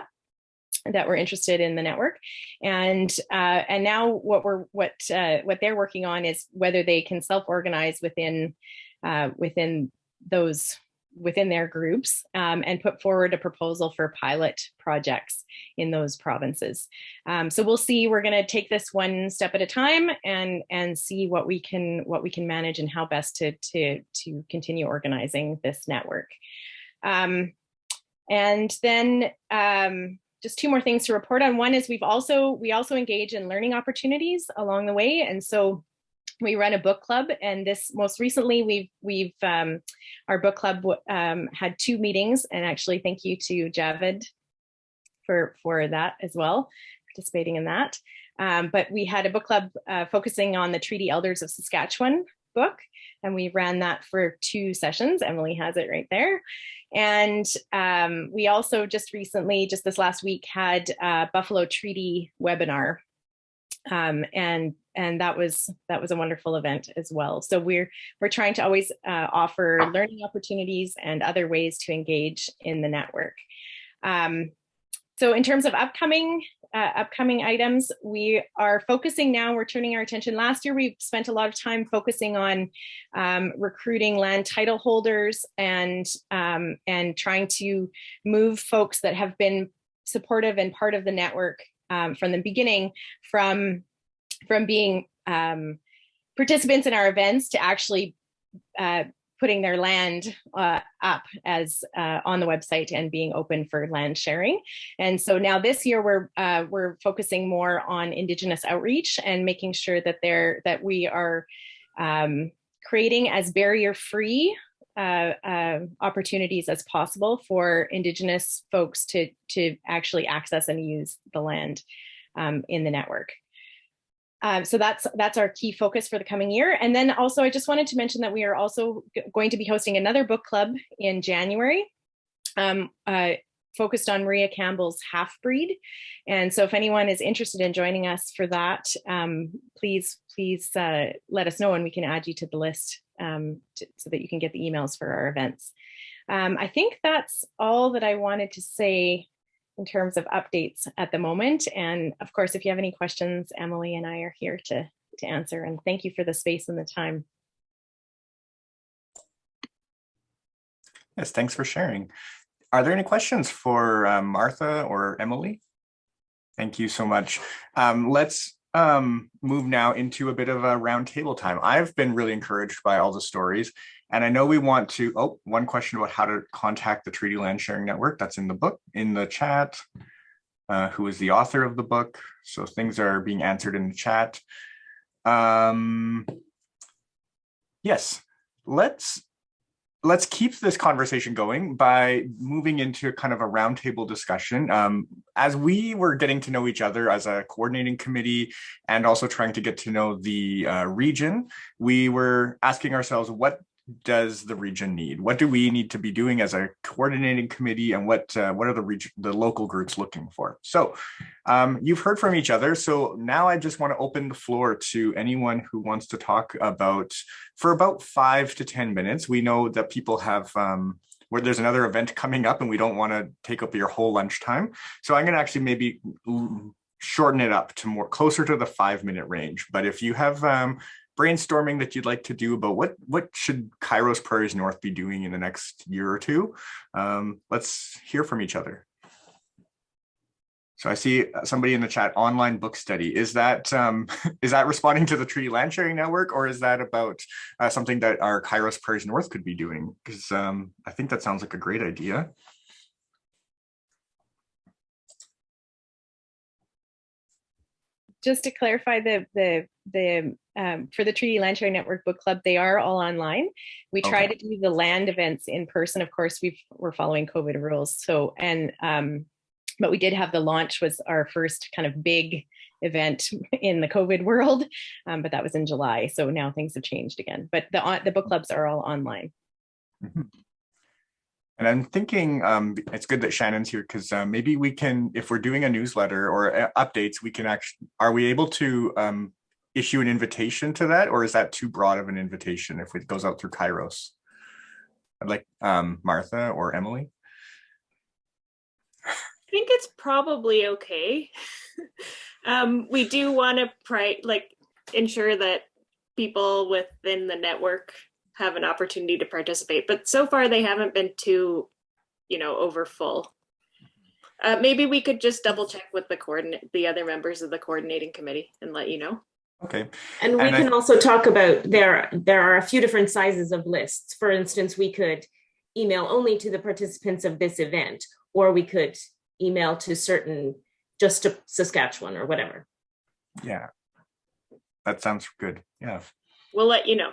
that were interested in the network and uh, and now what we're what uh, what they're working on is whether they can self-organize within uh, within those within their groups um, and put forward a proposal for pilot projects in those provinces. Um, so we'll see, we're gonna take this one step at a time and, and see what we can what we can manage and how best to, to, to continue organizing this network. Um, and then um, just two more things to report on. One is we've also, we also engage in learning opportunities along the way. And so we run a book club and this most recently we've, we've, um, our book club um, had two meetings and actually thank you to Javid for, for that as well, participating in that. Um, but we had a book club uh, focusing on the Treaty Elders of Saskatchewan book and we ran that for two sessions. Emily has it right there. And um, we also just recently, just this last week, had a Buffalo Treaty webinar. Um, and and that was that was a wonderful event as well. So we're we're trying to always uh, offer learning opportunities and other ways to engage in the network. Um, so in terms of upcoming uh, upcoming items, we are focusing now, we're turning our attention. Last year, we spent a lot of time focusing on um, recruiting land title holders and, um, and trying to move folks that have been supportive and part of the network um, from the beginning from, from being um, participants in our events to actually uh, putting their land uh, up as uh, on the website and being open for land sharing. And so now this year we're uh, we're focusing more on Indigenous outreach and making sure that they're that we are um, creating as barrier free uh, uh, opportunities as possible for Indigenous folks to to actually access and use the land um, in the network. Um, so that's that's our key focus for the coming year. And then also, I just wanted to mention that we are also going to be hosting another book club in January, um, uh, focused on Maria Campbell's Half Breed. And so, if anyone is interested in joining us for that, um, please please uh, let us know, and we can add you to the list um, to, so that you can get the emails for our events. Um, I think that's all that I wanted to say in terms of updates at the moment. And of course, if you have any questions, Emily and I are here to, to answer. And thank you for the space and the time. Yes, thanks for sharing. Are there any questions for um, Martha or Emily? Thank you so much. Um, let's um, move now into a bit of a roundtable time. I've been really encouraged by all the stories and I know we want to, oh, one question about how to contact the Treaty Land Sharing Network. That's in the book, in the chat. Uh, who is the author of the book? So things are being answered in the chat. Um, yes, let's let's keep this conversation going by moving into kind of a roundtable discussion. Um, as we were getting to know each other as a coordinating committee and also trying to get to know the uh, region, we were asking ourselves what does the region need? What do we need to be doing as a coordinating committee and what uh, what are the region, the local groups looking for? So um, you've heard from each other. So now I just want to open the floor to anyone who wants to talk about for about five to 10 minutes. We know that people have um, where there's another event coming up and we don't want to take up your whole lunchtime. So I'm going to actually maybe shorten it up to more closer to the five minute range. But if you have um, brainstorming that you'd like to do about what what should Kairos Prairies North be doing in the next year or two, um, let's hear from each other. So I see somebody in the chat, online book study. Is that um, <laughs> is that responding to the Treaty Land Sharing Network, or is that about uh, something that our Kairos Prairies North could be doing? Because um, I think that sounds like a great idea. Just to clarify the the the um, for the Treaty Land Sharing Network Book Club, they are all online. We try okay. to do the land events in person. Of course, we we're following COVID rules. So, and, um, but we did have the launch was our first kind of big event <laughs> in the COVID world, um, but that was in July. So now things have changed again, but the, the book clubs are all online. Mm -hmm. And I'm thinking um, it's good that Shannon's here because uh, maybe we can, if we're doing a newsletter or uh, updates, we can actually, are we able to um, issue an invitation to that, or is that too broad of an invitation if it goes out through Kairos? I'd like um, Martha or Emily. I think it's probably okay. <laughs> um, we do want to like ensure that people within the network have an opportunity to participate, but so far they haven't been too, you know, over full. Uh, maybe we could just double check with the coordinate, the other members of the coordinating committee and let you know. Okay. And we and can I, also talk about there there are a few different sizes of lists. For instance, we could email only to the participants of this event, or we could email to certain just to Saskatchewan or whatever. Yeah. That sounds good. Yeah. We'll let you know.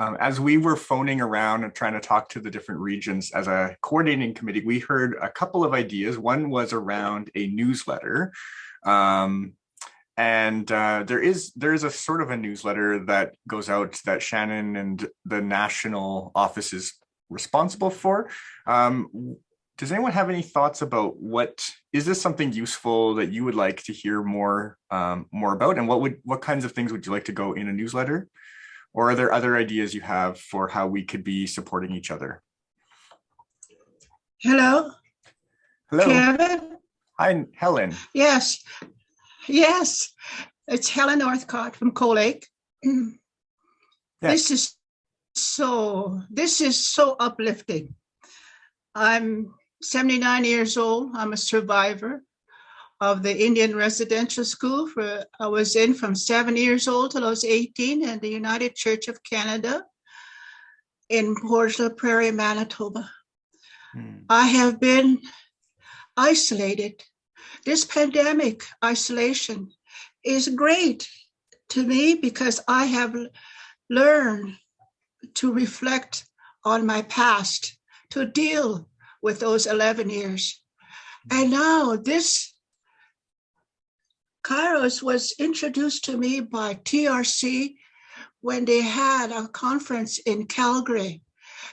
Um, as we were phoning around and trying to talk to the different regions as a coordinating committee, we heard a couple of ideas. One was around a newsletter. Um, and uh, there is there is a sort of a newsletter that goes out that Shannon and the national office is responsible for. Um, does anyone have any thoughts about what is this something useful that you would like to hear more um, more about, and what would what kinds of things would you like to go in a newsletter? Or are there other ideas you have for how we could be supporting each other? Hello, Hello. Kevin? Hi, Helen. Yes, yes. It's Helen Northcott from Cold Lake. <clears throat> This is so, this is so uplifting. I'm 79 years old. I'm a survivor of the Indian Residential School for, I was in from seven years old till I was 18 in the United Church of Canada in Portage Prairie, Manitoba. Hmm. I have been isolated. This pandemic isolation is great to me because I have learned to reflect on my past, to deal with those 11 years. And now this Kairos was introduced to me by TRC when they had a conference in Calgary.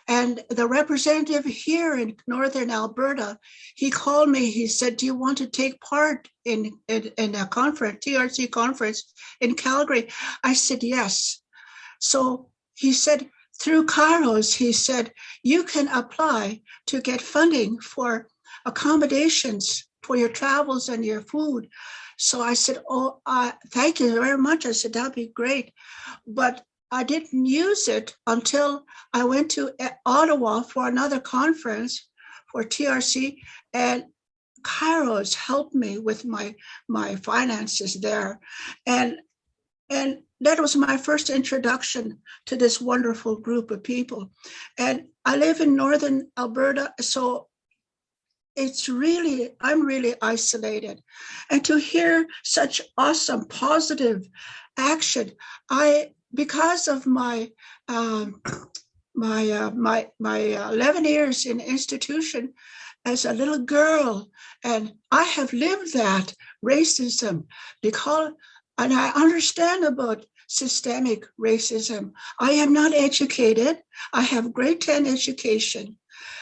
And the representative here in Northern Alberta, he called me, he said, do you want to take part in, in, in a conference, TRC conference in Calgary? I said, yes. So he said, through Kairos, he said, you can apply to get funding for accommodations for your travels and your food. So I said, oh, uh, thank you very much. I said, that'd be great. But I didn't use it until I went to uh, Ottawa for another conference for TRC and Kairos helped me with my my finances there. And and that was my first introduction to this wonderful group of people. And I live in Northern Alberta, so it's really, I'm really isolated. And to hear such awesome, positive action, I, because of my, um, my, uh, my, my uh, 11 years in institution as a little girl, and I have lived that racism because, and I understand about systemic racism. I am not educated. I have grade 10 education.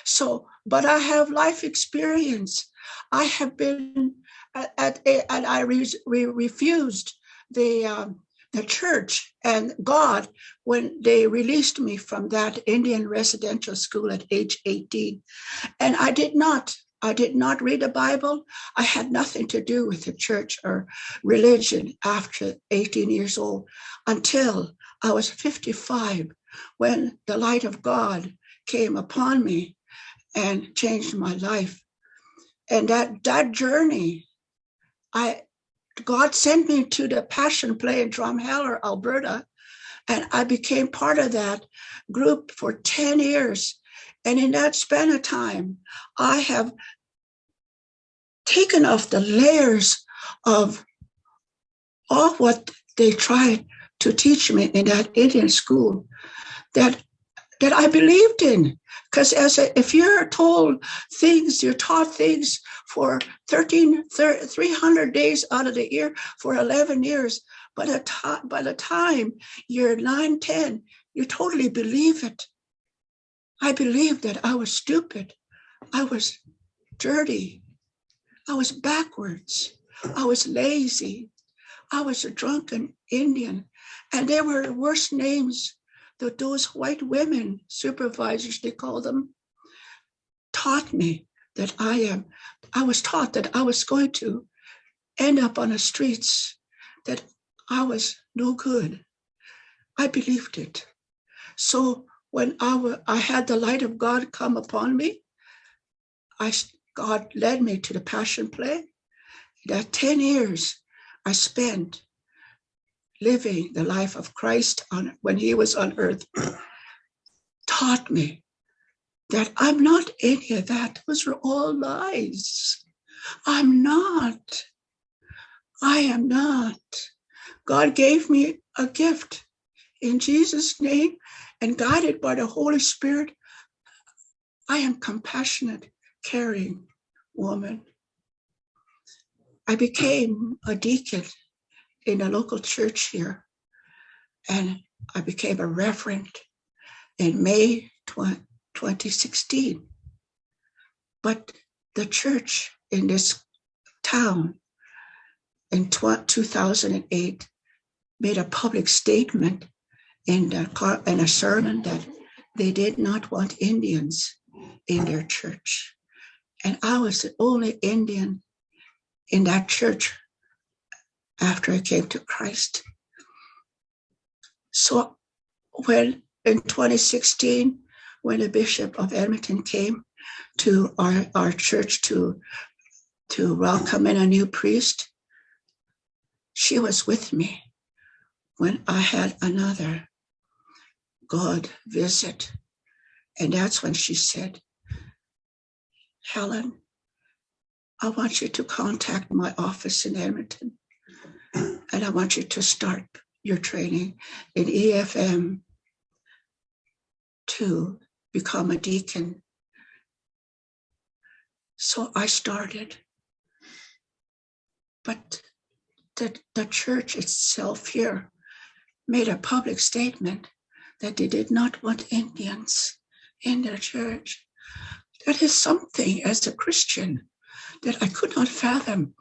So, but I have life experience. I have been at, at a, and I re, re, refused the um, the church and God when they released me from that Indian residential school at age 18. And I did not, I did not read the Bible. I had nothing to do with the church or religion after 18 years old until I was 55 when the light of God came upon me and changed my life. And that, that journey, I God sent me to the Passion Play in Drumheller, Alberta, and I became part of that group for 10 years. And in that span of time, I have taken off the layers of all what they tried to teach me in that Indian school that that I believed in. Because as a, if you're told things, you're taught things for 13, 300 days out of the year for 11 years, time, by the time you're 9, 10, you totally believe it. I believed that I was stupid. I was dirty. I was backwards. I was lazy. I was a drunken Indian. And there were worse names that those white women supervisors, they call them, taught me that I am, I was taught that I was going to end up on the streets, that I was no good. I believed it. So when I, I had the light of God come upon me, I, God led me to the passion play. That 10 years I spent living the life of Christ on when he was on earth <clears throat> taught me that I'm not any of that. Those are all lies. I'm not. I am not. God gave me a gift in Jesus' name and guided by the Holy Spirit. I am compassionate, caring woman. I became a deacon in a local church here. And I became a reverend in May 2016. But the church in this town in 2008 made a public statement in, the, in a sermon that they did not want Indians in their church. And I was the only Indian in that church after I came to Christ. So when in 2016, when the Bishop of Edmonton came to our, our church to, to welcome in a new priest, she was with me when I had another God visit. And that's when she said, Helen, I want you to contact my office in Edmonton. And I want you to start your training in EFM to become a deacon. So I started. But the, the church itself here made a public statement that they did not want Indians in their church. That is something as a Christian that I could not fathom.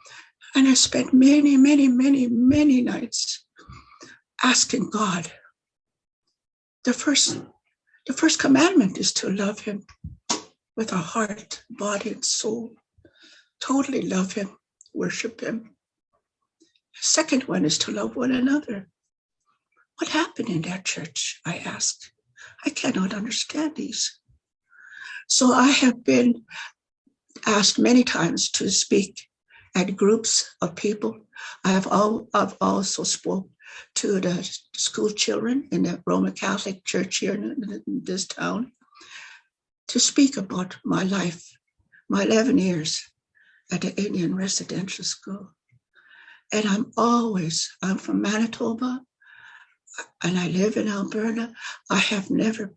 And I spent many, many, many, many nights asking God. The first, the first commandment is to love him with our heart, body, and soul. Totally love him, worship him. The Second one is to love one another. What happened in that church? I asked. I cannot understand these. So I have been asked many times to speak at groups of people. I have all, I've also spoke to the school children in the Roman Catholic Church here in this town to speak about my life, my 11 years at the Indian residential school. And I'm always, I'm from Manitoba and I live in Alberta. I have never,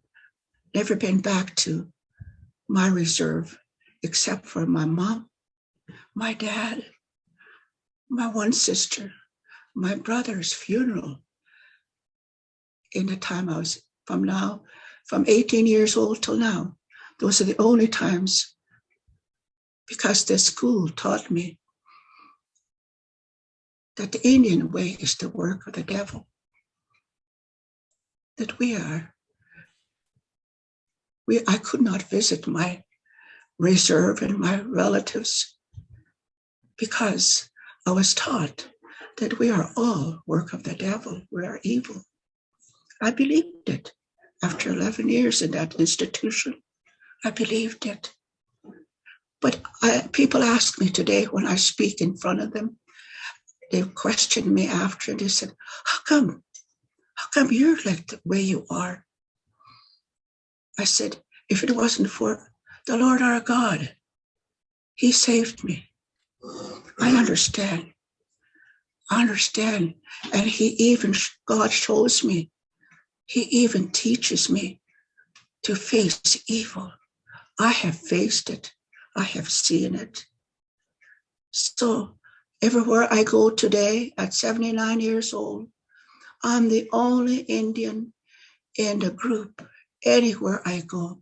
never been back to my reserve except for my mom, my dad, my one sister, my brother's funeral in the time I was from now, from 18 years old till now. Those are the only times because the school taught me that the Indian way is the work of the devil. That we are, we, I could not visit my reserve and my relatives because I was taught that we are all work of the devil, we are evil. I believed it after 11 years in that institution. I believed it. But I, people ask me today when I speak in front of them, they questioned me after and they said, How come? How come you're like the way you are? I said, If it wasn't for the Lord our God, He saved me. I understand. I understand. And He even, God shows me, He even teaches me to face evil. I have faced it, I have seen it. So Everywhere I go today at 79 years old, I'm the only Indian in the group. Anywhere I go,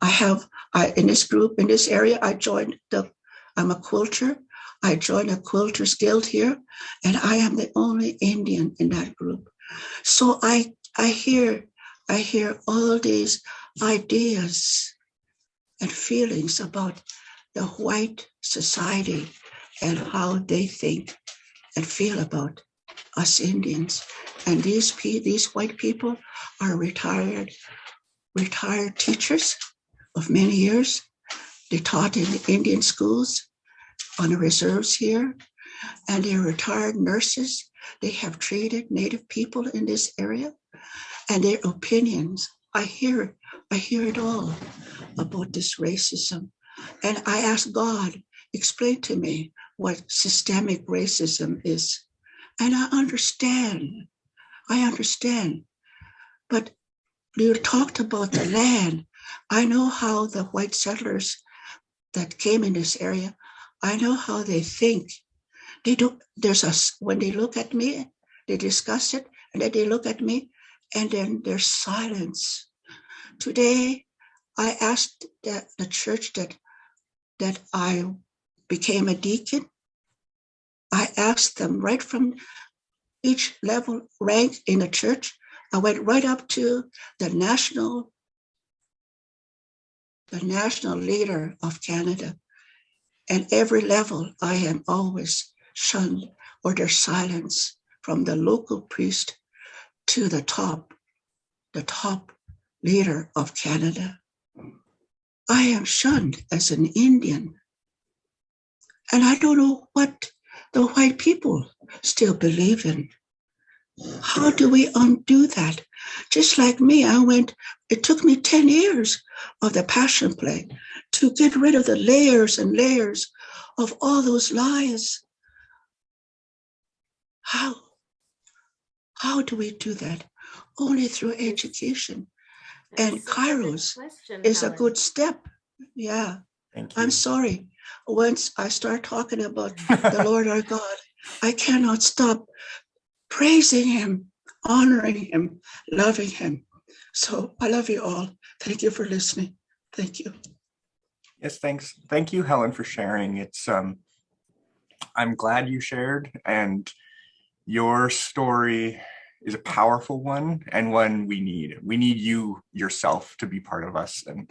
I have, I in this group, in this area, I joined the, I'm a quilter. I joined a quilters guild here, and I am the only Indian in that group. So I, I hear, I hear all these ideas and feelings about the white society and how they think and feel about us Indians. And these these white people are retired retired teachers of many years. They taught in the Indian schools on the reserves here, and they're retired nurses. They have treated Native people in this area, and their opinions. I hear, I hear it all about this racism, and I ask God, explain to me what systemic racism is. And I understand. I understand. But you talked about the land. I know how the white settlers that came in this area, I know how they think. They do there's a when they look at me, they discuss it, and then they look at me, and then there's silence. Today, I asked that the church that that I became a deacon, I asked them right from each level rank in the church. I went right up to the national, the national leader of Canada. And every level, I am always shunned or their silence from the local priest to the top, the top leader of Canada. I am shunned as an Indian. And I don't know what the white people still believe in. How do we undo that? Just like me, I went, it took me 10 years of the passion play to get rid of the layers and layers of all those lies. How? How do we do that? Only through education. And Kairos is a good step. Yeah, Thank you. I'm sorry. Once I start talking about the <laughs> Lord our God, I cannot stop praising him, honoring him, loving him. So I love you all. Thank you for listening. Thank you. Yes, thanks. Thank you, Helen, for sharing. It's um, I'm glad you shared, and your story is a powerful one and one we need. We need you yourself to be part of us, and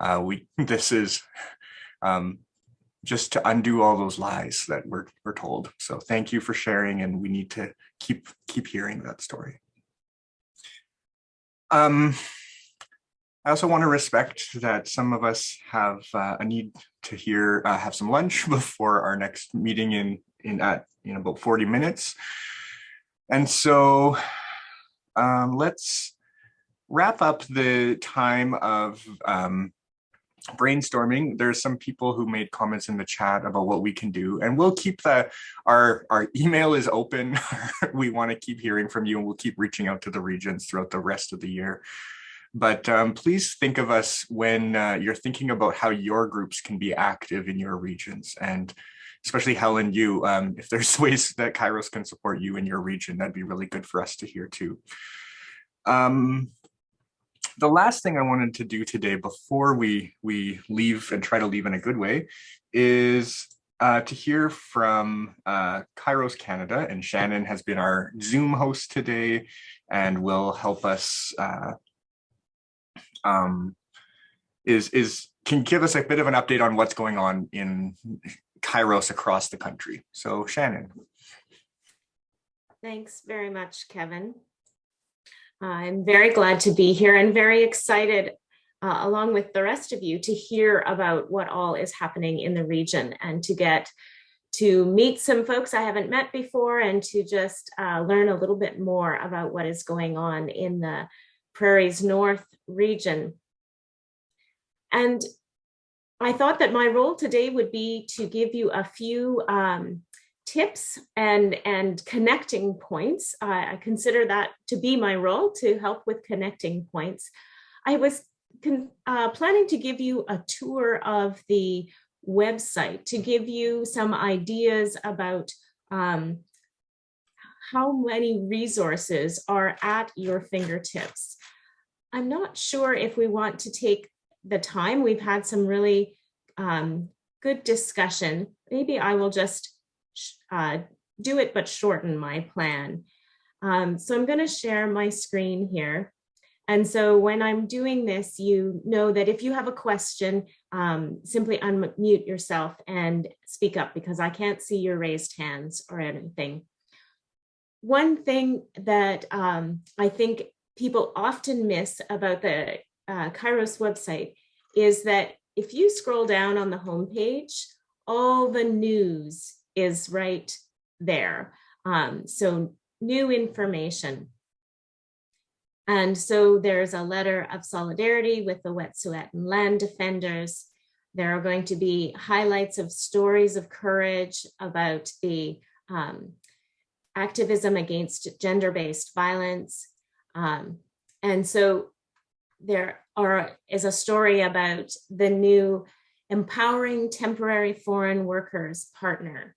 uh, we. <laughs> This is um, just to undo all those lies that we're we're told. So thank you for sharing, and we need to keep keep hearing that story. Um, I also want to respect that some of us have uh, a need to hear, uh, have some lunch <laughs> before our next meeting in, in at, in about 40 minutes. And so um, let's wrap up the time of um, brainstorming. There's some people who made comments in the chat about what we can do and we'll keep the, our, our email is open. <laughs> we want to keep hearing from you and we'll keep reaching out to the regions throughout the rest of the year. But um, please think of us when uh, you're thinking about how your groups can be active in your regions and especially Helen, you, um, if there's <laughs> ways that Kairos can support you in your region, that'd be really good for us to hear too. Um, the last thing I wanted to do today before we, we leave and try to leave in a good way is uh, to hear from uh, Kairos Canada and Shannon has been our Zoom host today and will help us uh, um, is is can give us a bit of an update on what's going on in Kairos across the country. So Shannon. Thanks very much, Kevin. I'm very glad to be here and very excited uh, along with the rest of you to hear about what all is happening in the region and to get to meet some folks I haven't met before and to just uh, learn a little bit more about what is going on in the Prairies North region. And I thought that my role today would be to give you a few um, tips and, and connecting points. I consider that to be my role to help with connecting points. I was uh, planning to give you a tour of the website to give you some ideas about um, how many resources are at your fingertips. I'm not sure if we want to take the time. We've had some really um, good discussion. Maybe I will just uh, do it, but shorten my plan. Um, so I'm going to share my screen here. And so when I'm doing this, you know that if you have a question, um, simply unmute yourself and speak up because I can't see your raised hands or anything. One thing that um, I think people often miss about the uh, Kairos website is that if you scroll down on the homepage, all the news is right there. Um, so new information. And so there's a letter of solidarity with the Wet'suwet'en land defenders. There are going to be highlights of stories of courage about the um, activism against gender-based violence. Um, and so there are, is a story about the new Empowering Temporary Foreign Workers Partner.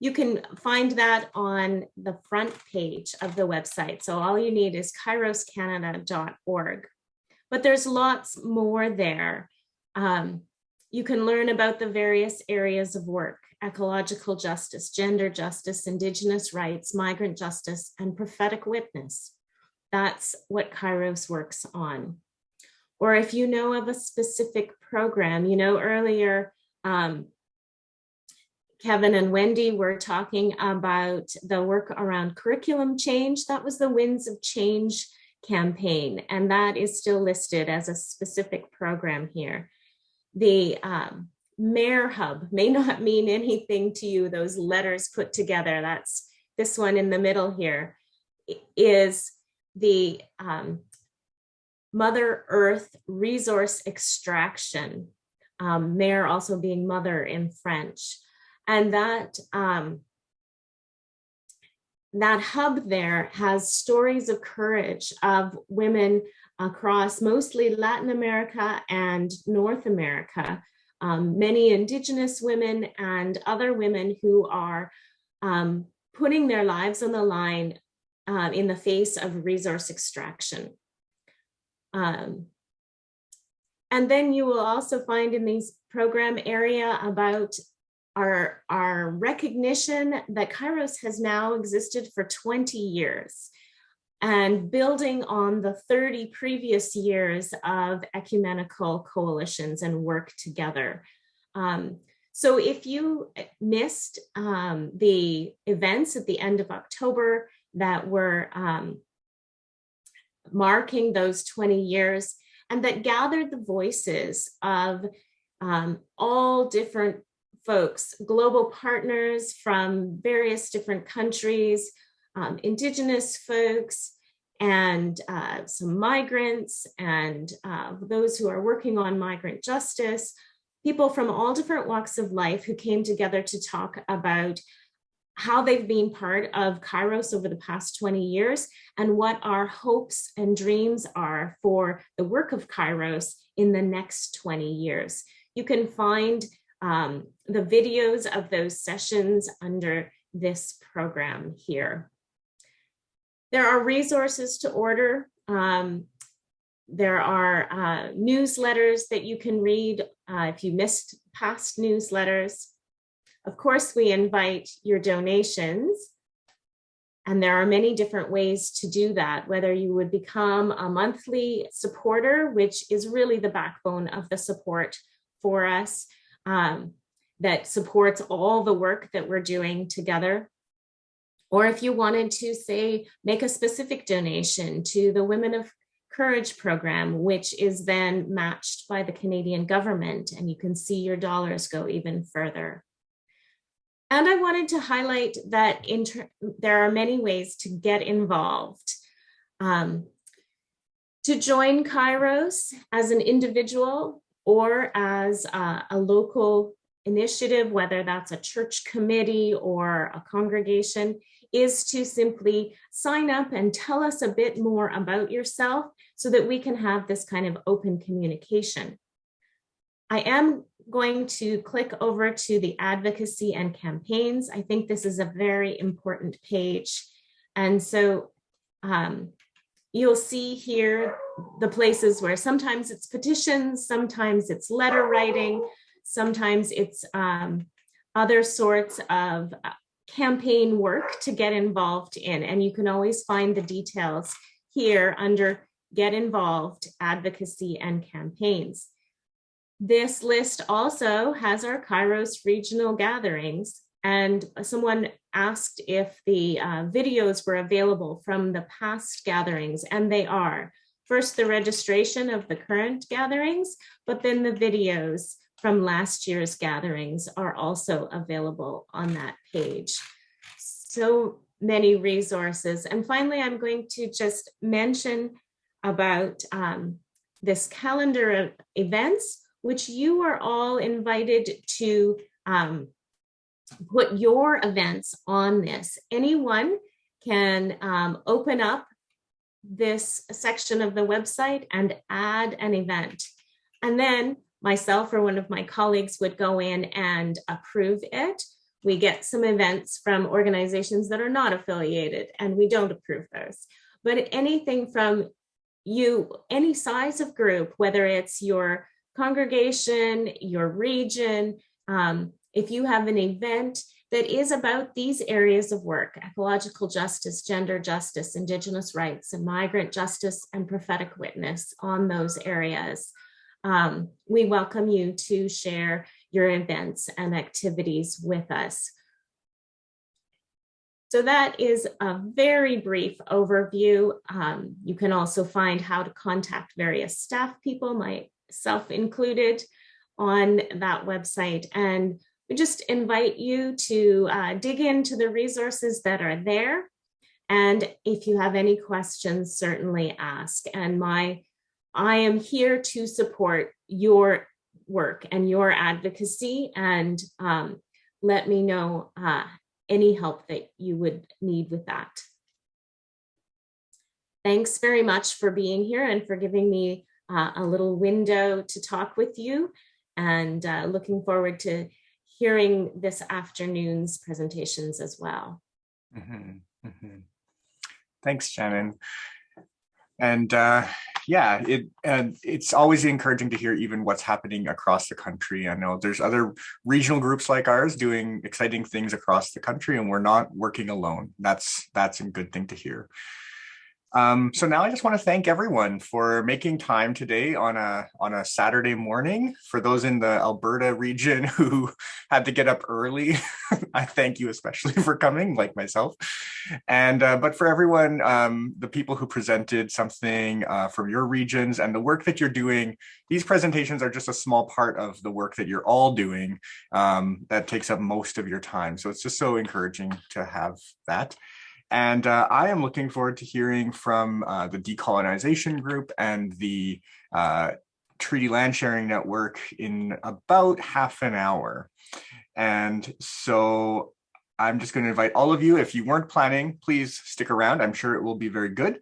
You can find that on the front page of the website. So all you need is kairoscanada.org. But there's lots more there. Um, you can learn about the various areas of work, ecological justice, gender justice, indigenous rights, migrant justice, and prophetic witness. That's what Kairos works on. Or if you know of a specific program, you know, earlier um, Kevin and Wendy were talking about the work around curriculum change. That was the Winds of Change campaign, and that is still listed as a specific program here. The um, MERE Hub may not <laughs> mean anything to you, those letters put together. That's this one in the middle here is the um, Mother Earth resource extraction. Um, also being mother in French. And that, um, that hub there has stories of courage of women across mostly Latin America and North America, um, many indigenous women and other women who are um, putting their lives on the line uh, in the face of resource extraction. Um, and then you will also find in these program area about our, our recognition that Kairos has now existed for 20 years and building on the 30 previous years of ecumenical coalitions and work together. Um, so if you missed um, the events at the end of October that were um, marking those 20 years and that gathered the voices of um, all different folks, global partners from various different countries, um, indigenous folks, and uh, some migrants and uh, those who are working on migrant justice, people from all different walks of life who came together to talk about how they've been part of Kairos over the past 20 years and what our hopes and dreams are for the work of Kairos in the next 20 years. You can find um, the videos of those sessions under this program here. There are resources to order. Um, there are uh, newsletters that you can read uh, if you missed past newsletters. Of course, we invite your donations. And there are many different ways to do that, whether you would become a monthly supporter, which is really the backbone of the support for us, um, that supports all the work that we're doing together. Or if you wanted to say, make a specific donation to the Women of Courage program, which is then matched by the Canadian government, and you can see your dollars go even further. And I wanted to highlight that there are many ways to get involved. Um, to join Kairos as an individual or as a, a local initiative, whether that's a church committee or a congregation, is to simply sign up and tell us a bit more about yourself so that we can have this kind of open communication. I am going to click over to the advocacy and campaigns. I think this is a very important page. And so um, you'll see here the places where sometimes it's petitions, sometimes it's letter writing, sometimes it's um, other sorts of uh, campaign work to get involved in. And you can always find the details here under get involved, advocacy and campaigns. This list also has our Kairos regional gatherings and someone asked if the uh, videos were available from the past gatherings and they are. First, the registration of the current gatherings, but then the videos from last year's gatherings are also available on that page. So many resources. And finally, I'm going to just mention about um, this calendar of events, which you are all invited to um, put your events on this. Anyone can um, open up this section of the website and add an event. And then myself or one of my colleagues would go in and approve it. We get some events from organizations that are not affiliated and we don't approve those. But anything from you, any size of group, whether it's your congregation, your region, um, if you have an event that is about these areas of work, ecological justice, gender justice, indigenous rights, and migrant justice and prophetic witness on those areas, um, we welcome you to share your events and activities with us. So that is a very brief overview. Um, you can also find how to contact various staff people, myself included, on that website. And we just invite you to uh, dig into the resources that are there. And if you have any questions, certainly ask. And my, I am here to support your work and your advocacy and um, let me know uh, any help that you would need with that. Thanks very much for being here and for giving me uh, a little window to talk with you and uh, looking forward to hearing this afternoon's presentations as well. Mm -hmm, mm -hmm. Thanks, Shannon. And uh, yeah, it and it's always encouraging to hear even what's happening across the country. I know there's other regional groups like ours doing exciting things across the country, and we're not working alone. That's that's a good thing to hear. Um, so now I just want to thank everyone for making time today on a on a Saturday morning. For those in the Alberta region <laughs> who had to get up early, <laughs> I thank you especially for coming, like myself. And uh, but for everyone, um, the people who presented something uh, from your regions and the work that you're doing, these presentations are just a small part of the work that you're all doing um, that takes up most of your time. So it's just so encouraging to have that. And uh, I am looking forward to hearing from uh, the decolonization group and the uh, Treaty Land Sharing Network in about half an hour. And so I'm just going to invite all of you, if you weren't planning, please stick around. I'm sure it will be very good.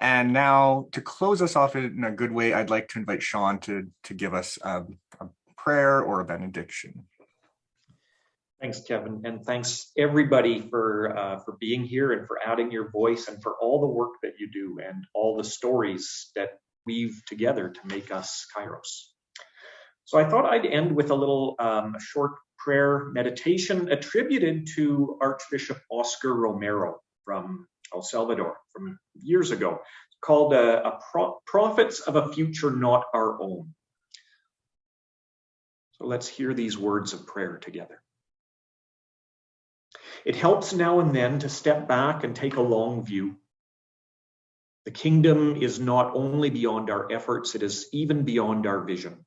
And now to close us off in a good way, I'd like to invite Sean to, to give us um, a prayer or a benediction. Thanks, Kevin, and thanks everybody for uh, for being here and for adding your voice and for all the work that you do and all the stories that weave together to make us Kairos. So I thought I'd end with a little um, short prayer meditation attributed to Archbishop Oscar Romero from El Salvador from years ago, called uh, a Pro Prophets of a Future Not Our Own. So let's hear these words of prayer together. It helps now and then to step back and take a long view. The kingdom is not only beyond our efforts, it is even beyond our vision.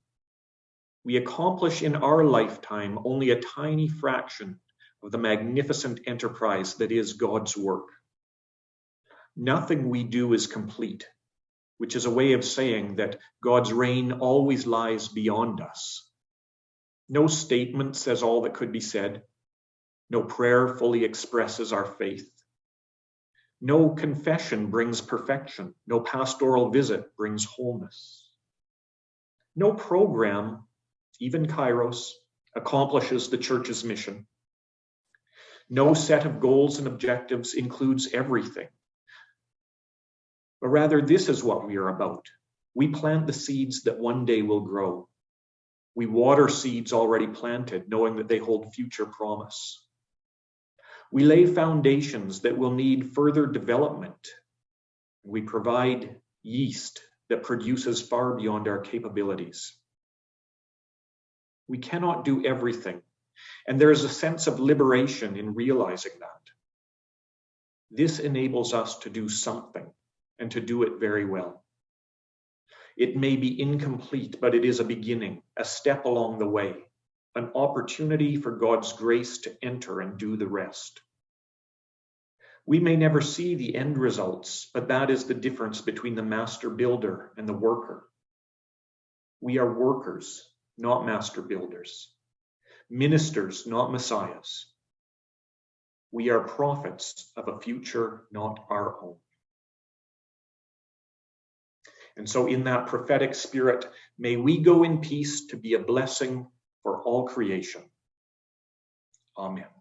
We accomplish in our lifetime only a tiny fraction of the magnificent enterprise that is God's work. Nothing we do is complete, which is a way of saying that God's reign always lies beyond us. No statement says all that could be said. No prayer fully expresses our faith. No confession brings perfection. No pastoral visit brings wholeness. No program, even Kairos, accomplishes the church's mission. No set of goals and objectives includes everything. But rather, this is what we are about. We plant the seeds that one day will grow. We water seeds already planted, knowing that they hold future promise. We lay foundations that will need further development. We provide yeast that produces far beyond our capabilities. We cannot do everything, and there is a sense of liberation in realizing that. This enables us to do something and to do it very well. It may be incomplete, but it is a beginning, a step along the way an opportunity for God's grace to enter and do the rest. We may never see the end results, but that is the difference between the master builder and the worker. We are workers, not master builders, ministers, not messiahs. We are prophets of a future not our own. And so, in that prophetic spirit, may we go in peace to be a blessing for all creation. Amen.